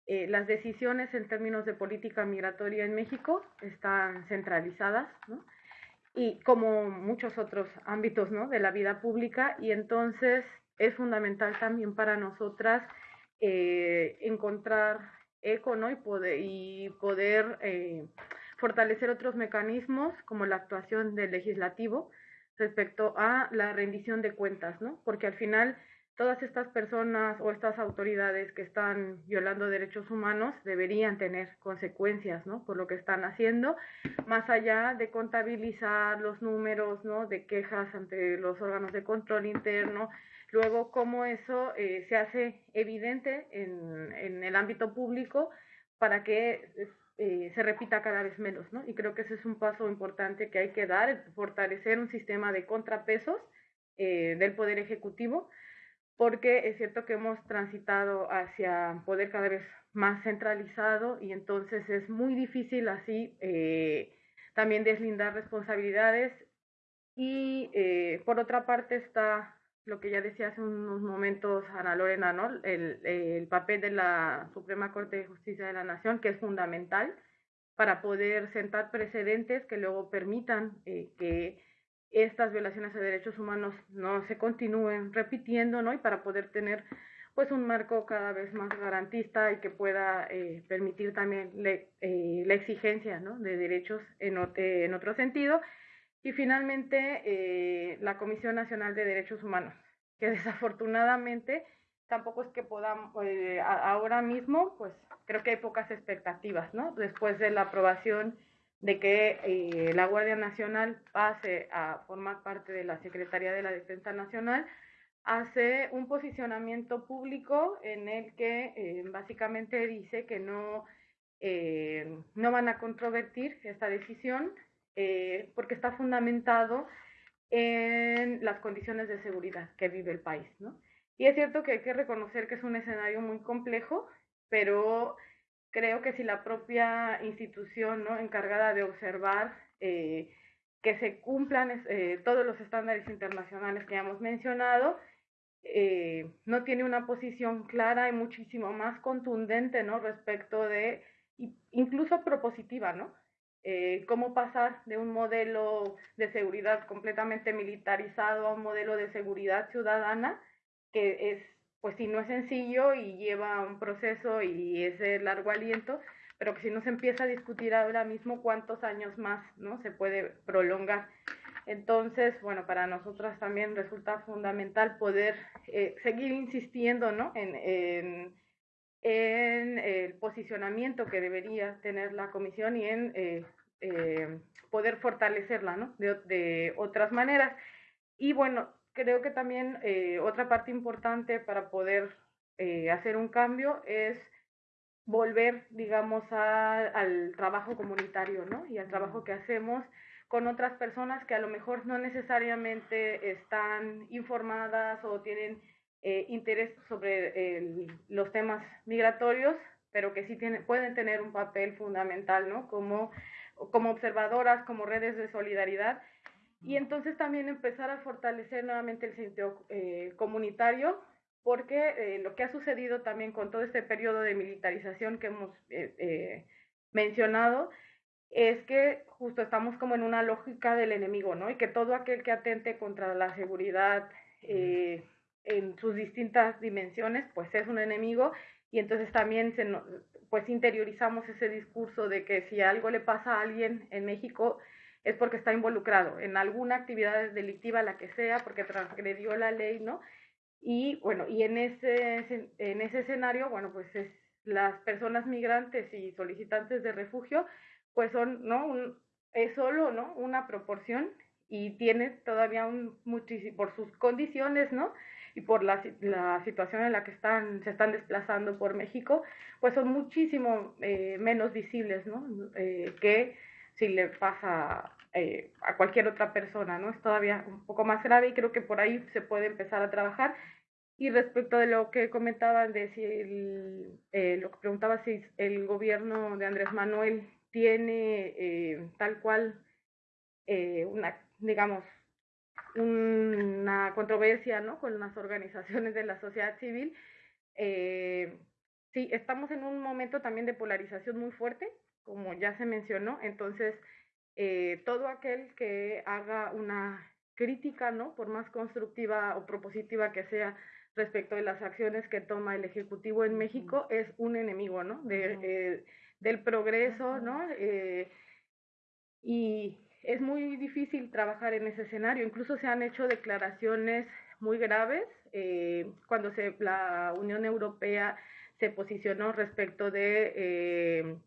eh, las decisiones en términos de política migratoria en México están centralizadas, ¿no? Y como muchos otros ámbitos, ¿no? De la vida pública, y entonces es fundamental también para nosotras eh, encontrar eco, ¿no? Y poder, y poder fortalecer otros mecanismos como la actuación del legislativo respecto a la rendición de cuentas, ¿no? Porque al final todas estas personas o estas autoridades que están violando derechos humanos deberían tener consecuencias, ¿no? Por lo que están haciendo, más allá de contabilizar los números. De quejas ante los órganos de control interno, luego cómo eso eh, se hace evidente en, el ámbito público para que eh, se repita cada vez menos, ¿no? Y creo que ese es un paso importante que hay que dar, fortalecer un sistema de contrapesos eh, del Poder Ejecutivo, porque es cierto que hemos transitado hacia poder cada vez más centralizado y entonces es muy difícil así eh, también deslindar responsabilidades y por otra parte está lo que ya decía hace unos momentos Ana Lorena, ¿no? El, el, papel de la Suprema Corte de Justicia de la Nación, que es fundamental para poder sentar precedentes que luego permitan eh, que estas violaciones de derechos humanos no se continúen repitiendo, ¿no? Y para poder tener pues un marco cada vez más garantista y que pueda eh, permitir también le, eh, la exigencia ¿no? de derechos en, en otro sentido y finalmente, eh, la Comisión Nacional de Derechos Humanos, que desafortunadamente tampoco es que podamos, eh, ahora mismo, pues creo que hay pocas expectativas, ¿no? Después de la aprobación de que eh, la Guardia Nacional pase a formar parte de la Secretaría de la Defensa Nacional, hace un posicionamiento público en el que básicamente dice que no eh, no van a controvertir esta decisión eh, porque está fundamentado en las condiciones de seguridad que vive el país, ¿no? Y es cierto que hay que reconocer que es un escenario muy complejo, pero creo que si la propia institución ¿no? encargada de observar eh, que se cumplan eh, todos los estándares internacionales que hemos mencionado, eh, no tiene una posición clara y muchísimo más contundente ¿no? respecto de, incluso propositiva, ¿no? cómo pasar de un modelo de seguridad completamente militarizado a un modelo de seguridad ciudadana que es, pues si no es sencillo y lleva un proceso y es de largo aliento, pero que si no se empieza a discutir ahora mismo cuántos años más, ¿no? Se puede prolongar. Entonces, bueno, para nosotras también resulta fundamental poder eh, seguir insistiendo, ¿no? En, en, en, el posicionamiento que debería tener la comisión y en eh, eh, poder fortalecerla, ¿no? De, de otras maneras. Y bueno, creo que también eh, otra parte importante para poder eh, hacer un cambio es volver, digamos, al trabajo comunitario, ¿no? Y al trabajo que hacemos con otras personas que a lo mejor no necesariamente están informadas o tienen eh, interés sobre los temas migratorios, pero que sí tienen, pueden tener un papel fundamental, ¿no? Como, como observadoras, como redes de solidaridad y entonces también empezar a fortalecer nuevamente el sentido eh, comunitario, porque eh, lo que ha sucedido también con todo este periodo de militarización que hemos eh, mencionado, es que justo estamos como en una lógica del enemigo, ¿no? Y que todo aquel que atente contra la seguridad en sus distintas dimensiones, pues es un enemigo y entonces también pues interiorizamos ese discurso de que si algo le pasa a alguien en México, es porque está involucrado en alguna actividad delictiva, la que sea, porque transgredió la ley, ¿no? Y bueno, y en ese, en ese escenario, bueno, pues es, las personas migrantes y solicitantes de refugio, pues son, ¿no? Es solo, ¿no? Una proporción y tiene todavía un muchísimo, por sus condiciones, ¿no? Y por la, la situación en la que están, se están desplazando por México, pues son muchísimo eh, menos visibles, ¿no? Eh, que si le pasa eh, a cualquier otra persona, ¿no? Es todavía un poco más grave y creo que por ahí se puede empezar a trabajar. Y respecto de lo que comentaban de si el, eh, lo que preguntaba si el gobierno de Andrés Manuel tiene eh, tal cual una, digamos, una controversia, ¿no? Con las organizaciones de la sociedad civil. sí, estamos en un momento también de polarización muy fuerte como ya se mencionó. Entonces, eh, todo aquel que haga una crítica, ¿no? Por más constructiva o propositiva que sea respecto de las acciones que toma el Ejecutivo en México, es un enemigo, ¿no? De, eh, del progreso, ¿no? Eh, y es muy difícil trabajar en ese escenario. Incluso se han hecho declaraciones muy graves cuando se, la Unión Europea se posicionó respecto de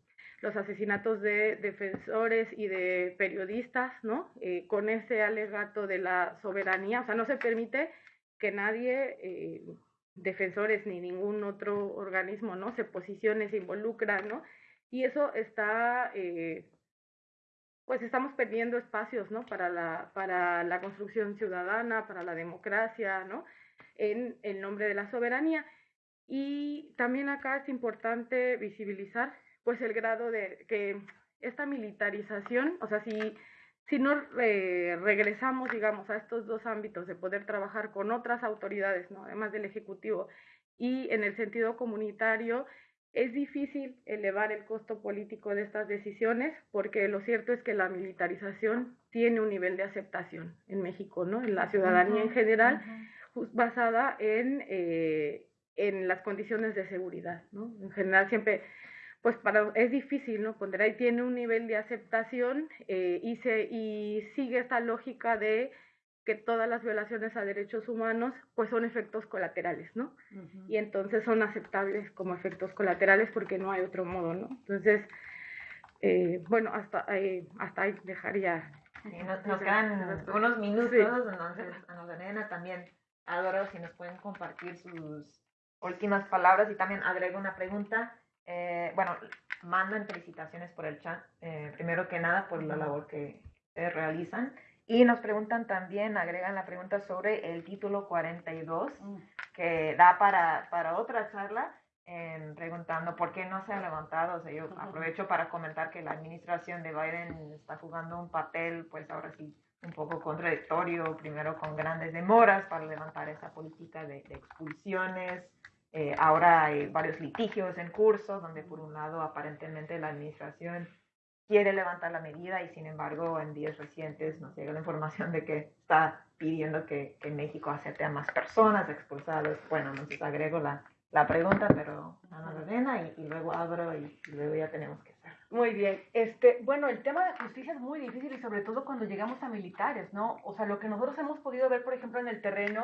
los asesinatos de defensores y de periodistas, ¿no? Eh, con ese alegato de la soberanía, o sea, no se permite que nadie, eh, defensores ni ningún otro organismo, ¿no? Se posicione, se involucra, ¿no? Y eso está, eh, pues estamos perdiendo espacios, ¿no? Para la, para la construcción ciudadana, para la democracia, ¿no? En el nombre de la soberanía. Y también acá es importante visibilizar pues el grado de que esta militarización, o sea, si, si no regresamos, digamos, a estos dos ámbitos de poder trabajar con otras autoridades, ¿no? además del Ejecutivo, y en el sentido comunitario, es difícil elevar el costo político de estas decisiones porque lo cierto es que la militarización tiene un nivel de aceptación en México, ¿no? En la ciudadanía en general, basada en, eh, en las condiciones de seguridad, ¿no? En general siempre pues para, es difícil, ¿no? Cuando ahí tiene un nivel de aceptación eh, y, se, y sigue esta lógica de que todas las violaciones a derechos humanos pues son efectos colaterales, ¿no? Y entonces son aceptables como efectos colaterales porque no hay otro modo, ¿no? Entonces, eh, bueno, hasta, eh, hasta ahí dejaría. nos, quedan unos minutos, entonces nos también adoro si nos pueden compartir sus últimas palabras y también agrego una pregunta Eh, bueno, mandan felicitaciones por el chat, eh, primero que nada por la labor que realizan. Y nos preguntan también, agregan la pregunta sobre el título 42, mm. que da para, para otra charla, preguntando por qué no se ha levantado. O sea, yo aprovecho para comentar que la administración de Biden está jugando un papel, pues ahora sí, un poco contradictorio, primero con grandes demoras para levantar esa política de, expulsiones. Eh, ahora hay varios litigios en curso, donde por un lado aparentemente la administración quiere levantar la medida y sin embargo en días recientes nos llega la información de que está pidiendo que, que México acepte a más personas expulsadas. Bueno, entonces agrego la, la pregunta, pero Ana Lorena y, y luego abro y, luego ya tenemos que hacer. Muy bien. Este, bueno, el tema de justicia es muy difícil y sobre todo cuando llegamos a militares, ¿no? O sea, lo que nosotros hemos podido ver, por ejemplo, en el terreno,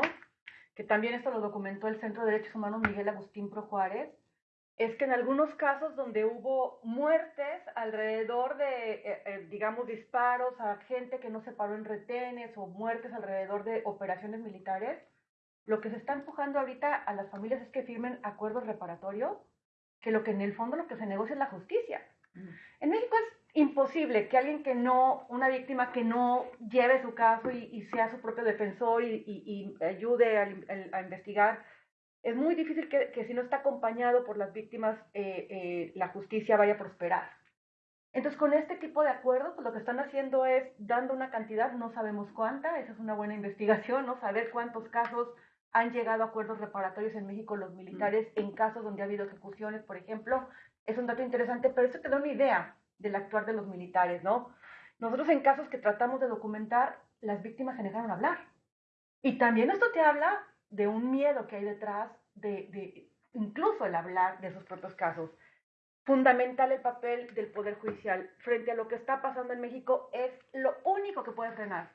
que también esto lo documentó el Centro de Derechos Humanos Miguel Agustín Pro Juárez, es que en algunos casos donde hubo muertes alrededor de, eh, eh, digamos, disparos a gente que no se paró en retenes o muertes alrededor de operaciones militares, lo que se está empujando ahorita a las familias es que firmen acuerdos reparatorios, que lo que en el fondo lo que se negocia es la justicia. En México es imposible que alguien que no, una víctima que no lleve su caso y, sea su propio defensor y, ayude a, investigar, es muy difícil que, si no está acompañado por las víctimas, eh, eh, la justicia vaya a prosperar. Entonces, con este tipo de acuerdos, pues, lo que están haciendo es dando una cantidad, no sabemos cuánta, esa es una buena investigación, ¿no? Saber cuántos casos han llegado a acuerdos reparatorios en México los militares en casos donde ha habido ejecuciones, por ejemplo. Es un dato interesante, pero eso te da una idea del actuar de los militares, ¿no? Nosotros en casos que tratamos de documentar, las víctias se negaron a hablar. Y también esto te habla de un miedo que hay detrás de, incluso el hablar de esos propios casos. Fundamental el papel del Poder Judicial frente a lo que está pasando en México es lo único que puede frenar.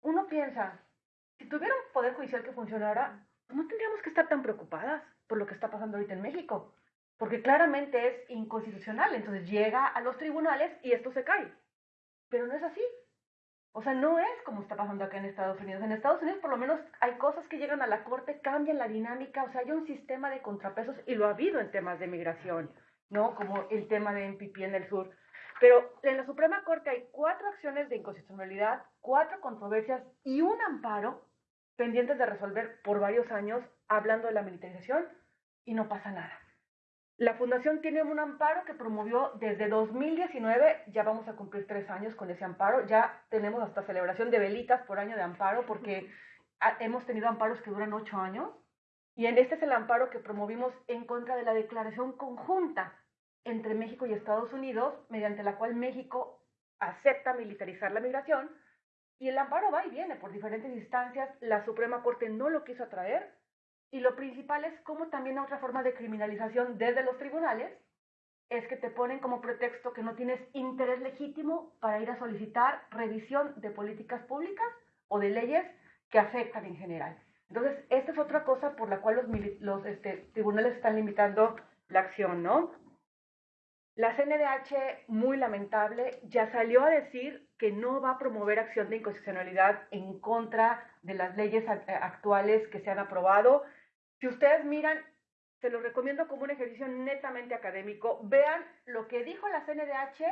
Uno piensa, si tuviera un poder judicial que funcionara, no tendríamos que estar tan preocupadas por lo que está pasando ahorita en México, porque claramente es inconstitucional, entonces llega a los tribunales y esto se cae. Pero no es así. O sea, no es como está pasando acá en Estados Unidos. En Estados Unidos por lo menos hay cosas que llegan a la corte, cambian la dinámica, o sea, hay un sistema de contrapesos y lo ha habido en temas de migración, ¿no? Como el tema de MPP en el sur. Pero en la Suprema Corte hay cuatro acciones de inconstitucionalidad, cuatro controversias y un amparo pendientes de resolver por varios años hablando de la militarización y no pasa nada. La fundación tiene un amparo que promovió desde 2019, ya vamos a cumplir tres años con ese amparo, ya tenemos hasta celebración de velitas por año de amparo porque hemos tenido amparos que duran ocho años y en este es el amparo que promovimos en contra de la declaración conjunta entre México y Estados Unidos, mediante la cual México acepta militarizar la migración y el amparo va y viene por diferentes instancias, la Suprema Corte no lo quiso atraer, y lo principal es cómo también otra forma de criminalización desde los tribunales es que te ponen como pretexto que no tienes interés legítimo para ir a solicitar revisión de políticas públicas o de leyes que afectan en general. Entonces, esta es otra cosa por la cual los, los este, tribunales están limitando la acción, ¿no? La CNDH, muy lamentable, ya salió a decir que no va a promover acción de inconstitucionalidad en contra de las leyes actuales que se han aprobado. Si ustedes miran, se los recomiendo como un ejercicio netamente académico, vean lo que dijo la CNDH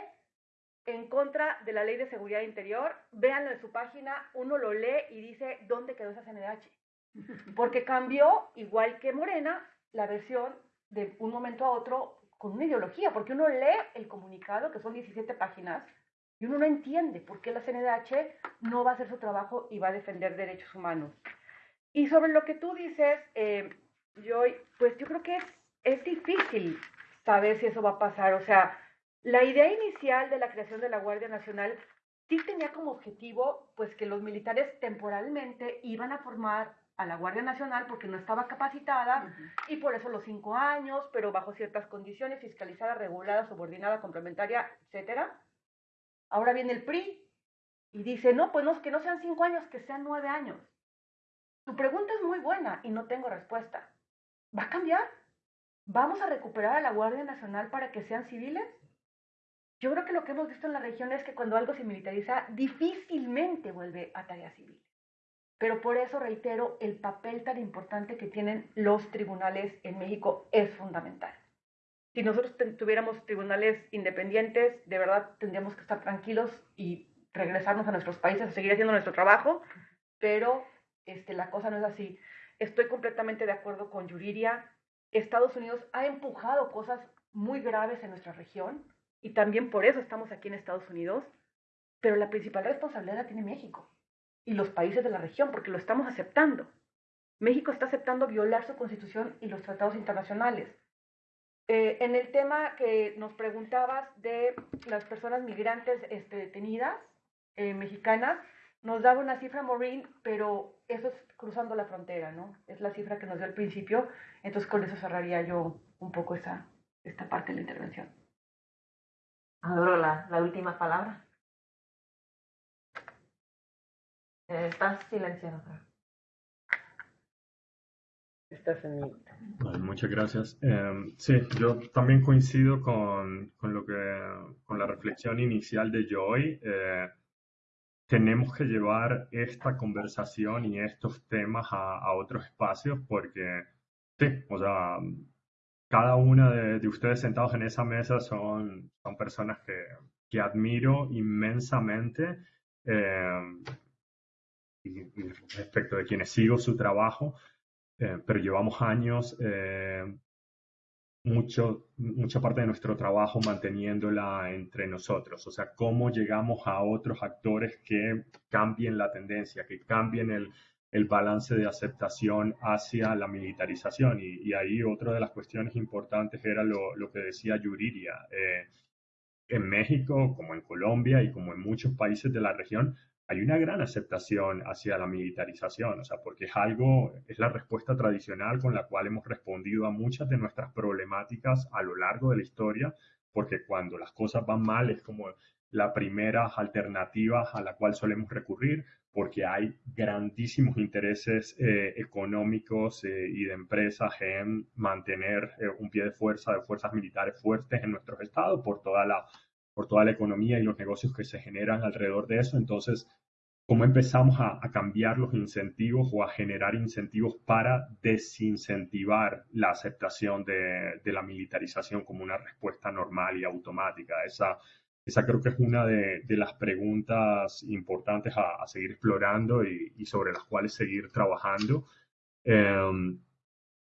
en contra de la ley de seguridad interior, véanlo en su página, uno lo lee y dice dónde quedó esa CNDH. Porque cambió, igual que Morena, la versión de un momento a otro con una ideología, porque uno lee el comunicado, que son 17 páginas, y uno no entiende por qué la CNDH no va a hacer su trabajo y va a defender derechos humanos. Y sobre lo que tú dices, eh, Joy, pues yo creo que es, es difícil saber si eso va a pasar. O sea, la idea inicial de la creación de la Guardia Nacional sí tenía como objetivo pues que los militares temporalmente iban a formar a la Guardia Nacional porque no estaba capacitada y por eso los cinco años, pero bajo ciertas condiciones, fiscalizada, regulada, subordinada, complementaria, etcétera. Ahora viene el PRI y dice, no, pues no, que no sean cinco años, que sean nueve años. Tu pregunta es muy buena y no tengo respuesta. ¿Va a cambiar? ¿Vamos a recuperar a la Guardia Nacional para que sean civiles? Yo creo que lo que hemos visto en la región es que cuando algo se militariza, difícilmente vuelve a tarea civil. Pero por eso reitero, el papel tan importante que tienen los tribunales en México es fundamental. Si nosotros tuviéramos tribunales independientes, de verdad tendríamos que estar tranquilos y regresarnos a nuestros países a seguir haciendo nuestro trabajo, pero este, la cosa no es así. Estoy completamente de acuerdo con Yuriria. Estados Unidos ha empujado cosas muy graves en nuestra región y también por eso estamos aquí en Estados Unidos, pero la principal responsabilidad la tiene México y los países de la región porque lo estamos aceptando. México está aceptando violar su constitución y los tratados internacionales. Eh, en el tema que nos preguntabas de las personas migrantes este, detenidas, eh, mexicanas, nos daba una cifra Maureen, pero eso es cruzando la frontera, ¿no? Es la cifra que nos dio al principio, entonces con eso cerraría yo un poco esa, esta parte de la intervención. Adoro la, la última palabra. Eh, estás silenciado. Estás en muchas gracias. Eh, sí, yo también coincido con, con, lo que, con la reflexión inicial de Joy. Eh, tenemos que llevar esta conversación y estos temas a, a otros espacios porque, sí, o sea, cada una de, ustedes sentados en esa mesa son, son personas que, que admiro inmensamente eh, y, respecto de quienes sigo su trabajo, eh, pero llevamos años eh, mucho, mucha parte de nuestro trabajo manteniéndola entre nosotros, o sea, cómo llegamos a otros actores que cambien la tendencia, que cambien el, balance de aceptación hacia la militarización. Y, ahí otra de las cuestiones importantes era lo, lo que decía Yuriria. Eh, en México, como en Colombia y como en muchos países de la región, hay una gran aceptación hacia la militarización, o sea, porque es algo, es la respuesta tradicional con la cual hemos respondido a muchas de nuestras problemáticas a lo largo de la historia, porque cuando las cosas van mal es como la primera alternativa a la cual solemos recurrir, porque hay grandísimos intereses eh, económicos eh, y de empresas en mantener eh, un pie de fuerza de fuerzas militares fuertes en nuestros estados por toda la por toda la economía y los negocios que se generan alrededor de eso. Entonces, ¿cómo empezamos a, cambiar los incentivos o a generar incentivos para desincentivar la aceptación de, la militarización como una respuesta normal y automática? Esa, esa creo que es una de, las preguntas importantes a, seguir explorando y, sobre las cuales seguir trabajando. Em,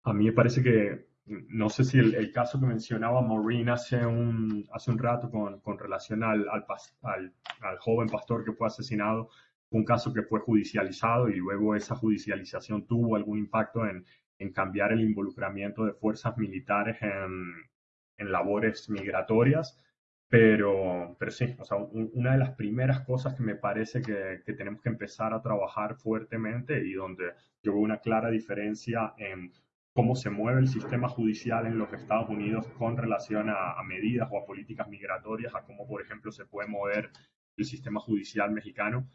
a mí me parece que no sé si el, caso que mencionaba Maureen hace un, hace un rato con, con relación al, al, al, joven pastor que fue asesinado, un caso que fue judicializado y luego esa judicialización tuvo algún impacto en, cambiar el involucramiento de fuerzas militares en, labores migratorias. Pero, sí, o sea, una de las primeras cosas que me parece que tenemos que empezar a trabajar fuertemente y donde yo veo una clara diferencia en cómo se mueve el sistema judicial en los Estados Unidos con relación a, medidas o a políticas migratorias, a cómo, por ejemplo, se puede mover el sistema judicial mexicano,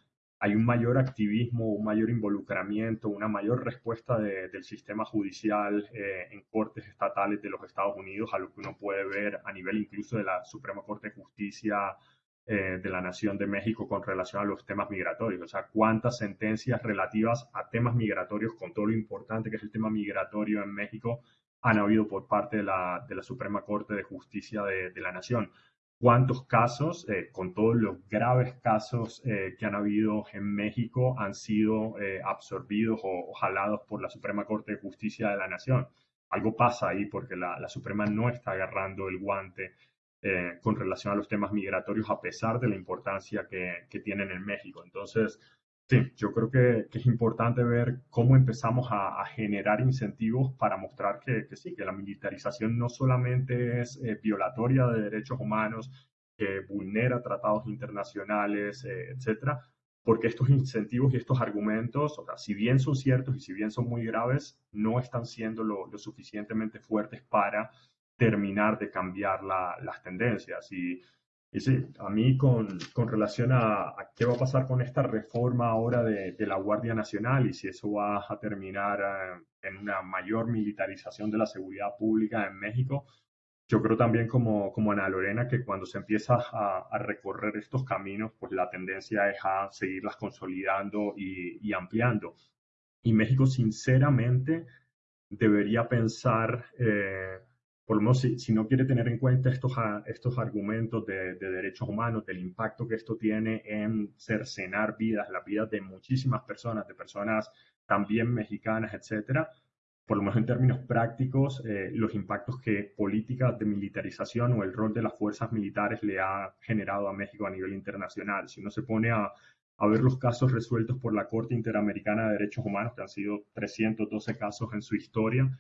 hay un mayor activismo, un mayor involucramiento, una mayor respuesta del sistema judicial eh, en cortes estatales de los Estados Unidos a lo que uno puede ver a nivel incluso de la Suprema Corte de Justicia eh, de la Nación de México con relación a los temas migratorios. O sea, cuántas sentencias relativas a temas migratorios, con todo lo importante que es el tema migratorio en México, han habido por parte de la, de la Suprema Corte de Justicia de, la Nación. ¿Cuántos casos, eh, con todos los graves casos eh, que han habido en México, han sido absorbidos o, jalados por la Suprema Corte de Justicia de la Nación? Algo pasa ahí porque la, Suprema no está agarrando el guante eh, con relación a los temas migratorios, a pesar de la importancia que, que tienen en México. Entonces, sí, yo creo que, es importante ver cómo empezamos a, generar incentivos para mostrar que, sí, que la militarización no solamente es eh, violatoria de derechos humanos, que vulnera tratados internacionales, eh, etcétera, porque estos incentivos y estos argumentos, o sea, si bien son ciertos y si bien son muy graves, no están siendo lo, lo suficientemente fuertes para terminar de cambiar las tendencias. Y, y, sí, a mí con, con relación a, qué va a pasar con esta reforma ahora de, de, la Guardia Nacional y si eso va a terminar eh, en una mayor militarización de la seguridad pública en México, yo creo también como, como Ana Lorena que cuando se empieza a, a, recorrer estos caminos, pues la tendencia es a seguirlas consolidando y, y ampliando. Y México, sinceramente, debería pensar... Eh, por lo menos si, no quiere tener en cuenta estos, estos argumentos de, derechos humanos, del impacto que esto tiene en cercenar vidas, las vidas de muchísimas personas, de personas también mexicanas, etcétera, por lo menos en términos prácticos, eh, los impactos que políticas de militarización o el rol de las fuerzas militares le ha generado a México a nivel internacional. Si uno se pone a, a ver los casos resueltos por la Corte Interamericana de Derechos Humanos, que han sido 312 casos en su historia,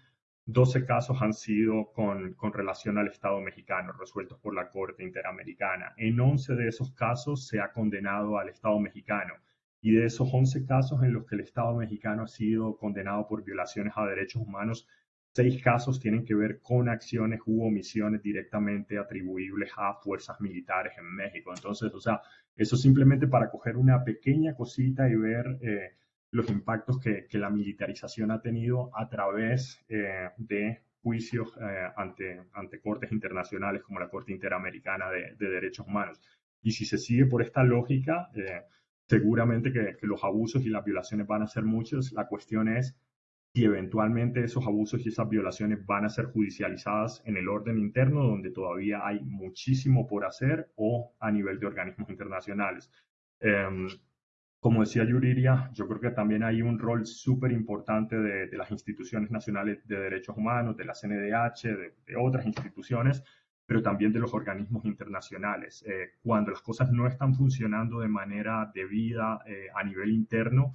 12 casos han sido con, relación al Estado mexicano, resueltos por la Corte Interamericana. En 11 de esos casos se ha condenado al Estado mexicano. Y de esos 11 casos en los que el Estado mexicano ha sido condenado por violaciones a derechos humanos, seis casos tienen que ver con acciones u omisiones directamente atribuibles a fuerzas militares en México. Entonces, o sea, eso simplemente para coger una pequeña cosita y ver eh, los impactos que, la militarización ha tenido a través eh, de juicios eh, ante, ante cortes internacionales como la Corte Interamericana de, Derechos Humanos. Y si se sigue por esta lógica, seguramente que, los abusos y las violaciones van a ser muchos. La cuestión es si eventualmente esos abusos y esas violaciones van a ser judicializadas en el orden interno, donde todavía hay muchísimo por hacer, o a nivel de organismos internacionales. Em, como decía Yuriria, yo creo que también hay un rol súper importante de, las instituciones nacionales de derechos humanos, de la CNDH, de otras instituciones, pero también de los organismos internacionales. Eh, cuando las cosas no están funcionando de manera debida eh, a nivel interno,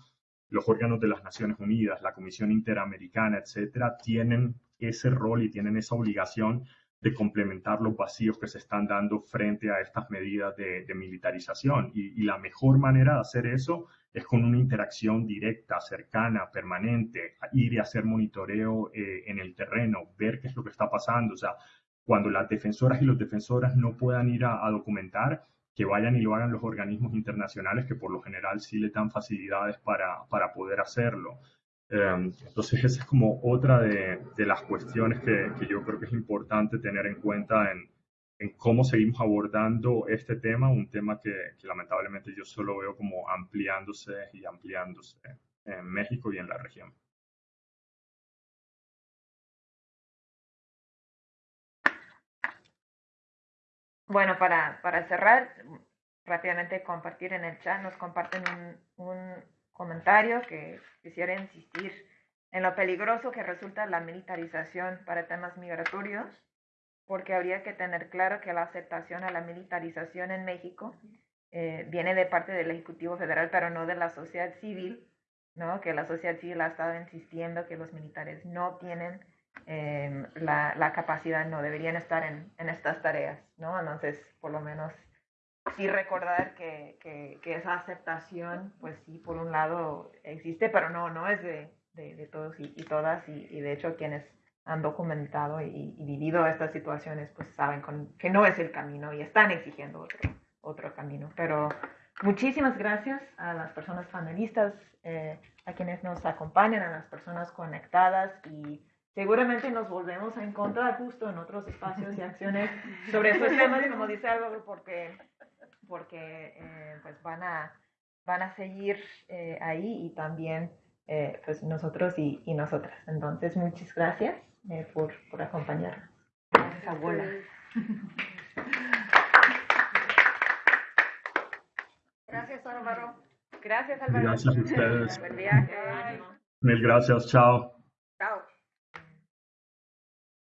los órganos de las Naciones Unidas, la Comisión Interamericana, etcétera, tienen ese rol y tienen esa obligación de complementar los vacíos que se están dando frente a estas medidas de, militarización. Y, la mejor manera de hacer eso es con una interacción directa, cercana, permanente, ir y hacer monitoreo eh, en el terreno, ver qué es lo que está pasando. O sea, cuando las defensoras y los defensoras no puedan ir a, documentar, que vayan y lo hagan los organismos internacionales que por lo general sí le dan facilidades para, para poder hacerlo. Em, entonces esa es como otra de, de las cuestiones que, que, yo creo que es importante tener en cuenta en, en, cómo seguimos abordando este tema, un tema que, que lamentablemente yo solo veo como ampliándose y ampliándose en México y en la región. Bueno, para, para cerrar, rápidamente compartir en el chat, nos comparten un, un comentario que quisiera insistir en lo peligroso que resulta la militarización para temas migratorios, porque habría que tener claro que la aceptación a la militarización en México eh, viene de parte del Ejecutivo Federal, pero no de la sociedad civil, ¿no? que la sociedad civil ha estado insistiendo que los militares no tienen Em, la, la, capacidad, no deberían estar en, en, estas tareas, ¿no? Entonces, por lo menos, sí recordar que, que, que, esa aceptación, pues sí, por un lado existe, pero no, no es de, de, todos y, y todas, y, y, de hecho quienes han documentado y, vivido estas situaciones, pues saben con, que no es el camino y están exigiendo otro, otro camino. Pero muchísimas gracias a las personas panelistas, eh, a quienes nos acompañan, a las personas conectadas y seguramente nos volvemos a encontrar justo en otros espacios y acciones sobre estos temas, como dice Álvaro, porque, porque eh, pues van a, van a seguir eh, ahí y también eh, pues nosotros y, y, nosotras. Entonces, muchas gracias por, por acompañarnos. Gracias, abuela. Gracias, Álvaro. Gracias, Álvaro. Gracias a ustedes. Buen viaje. Mil gracias, chao.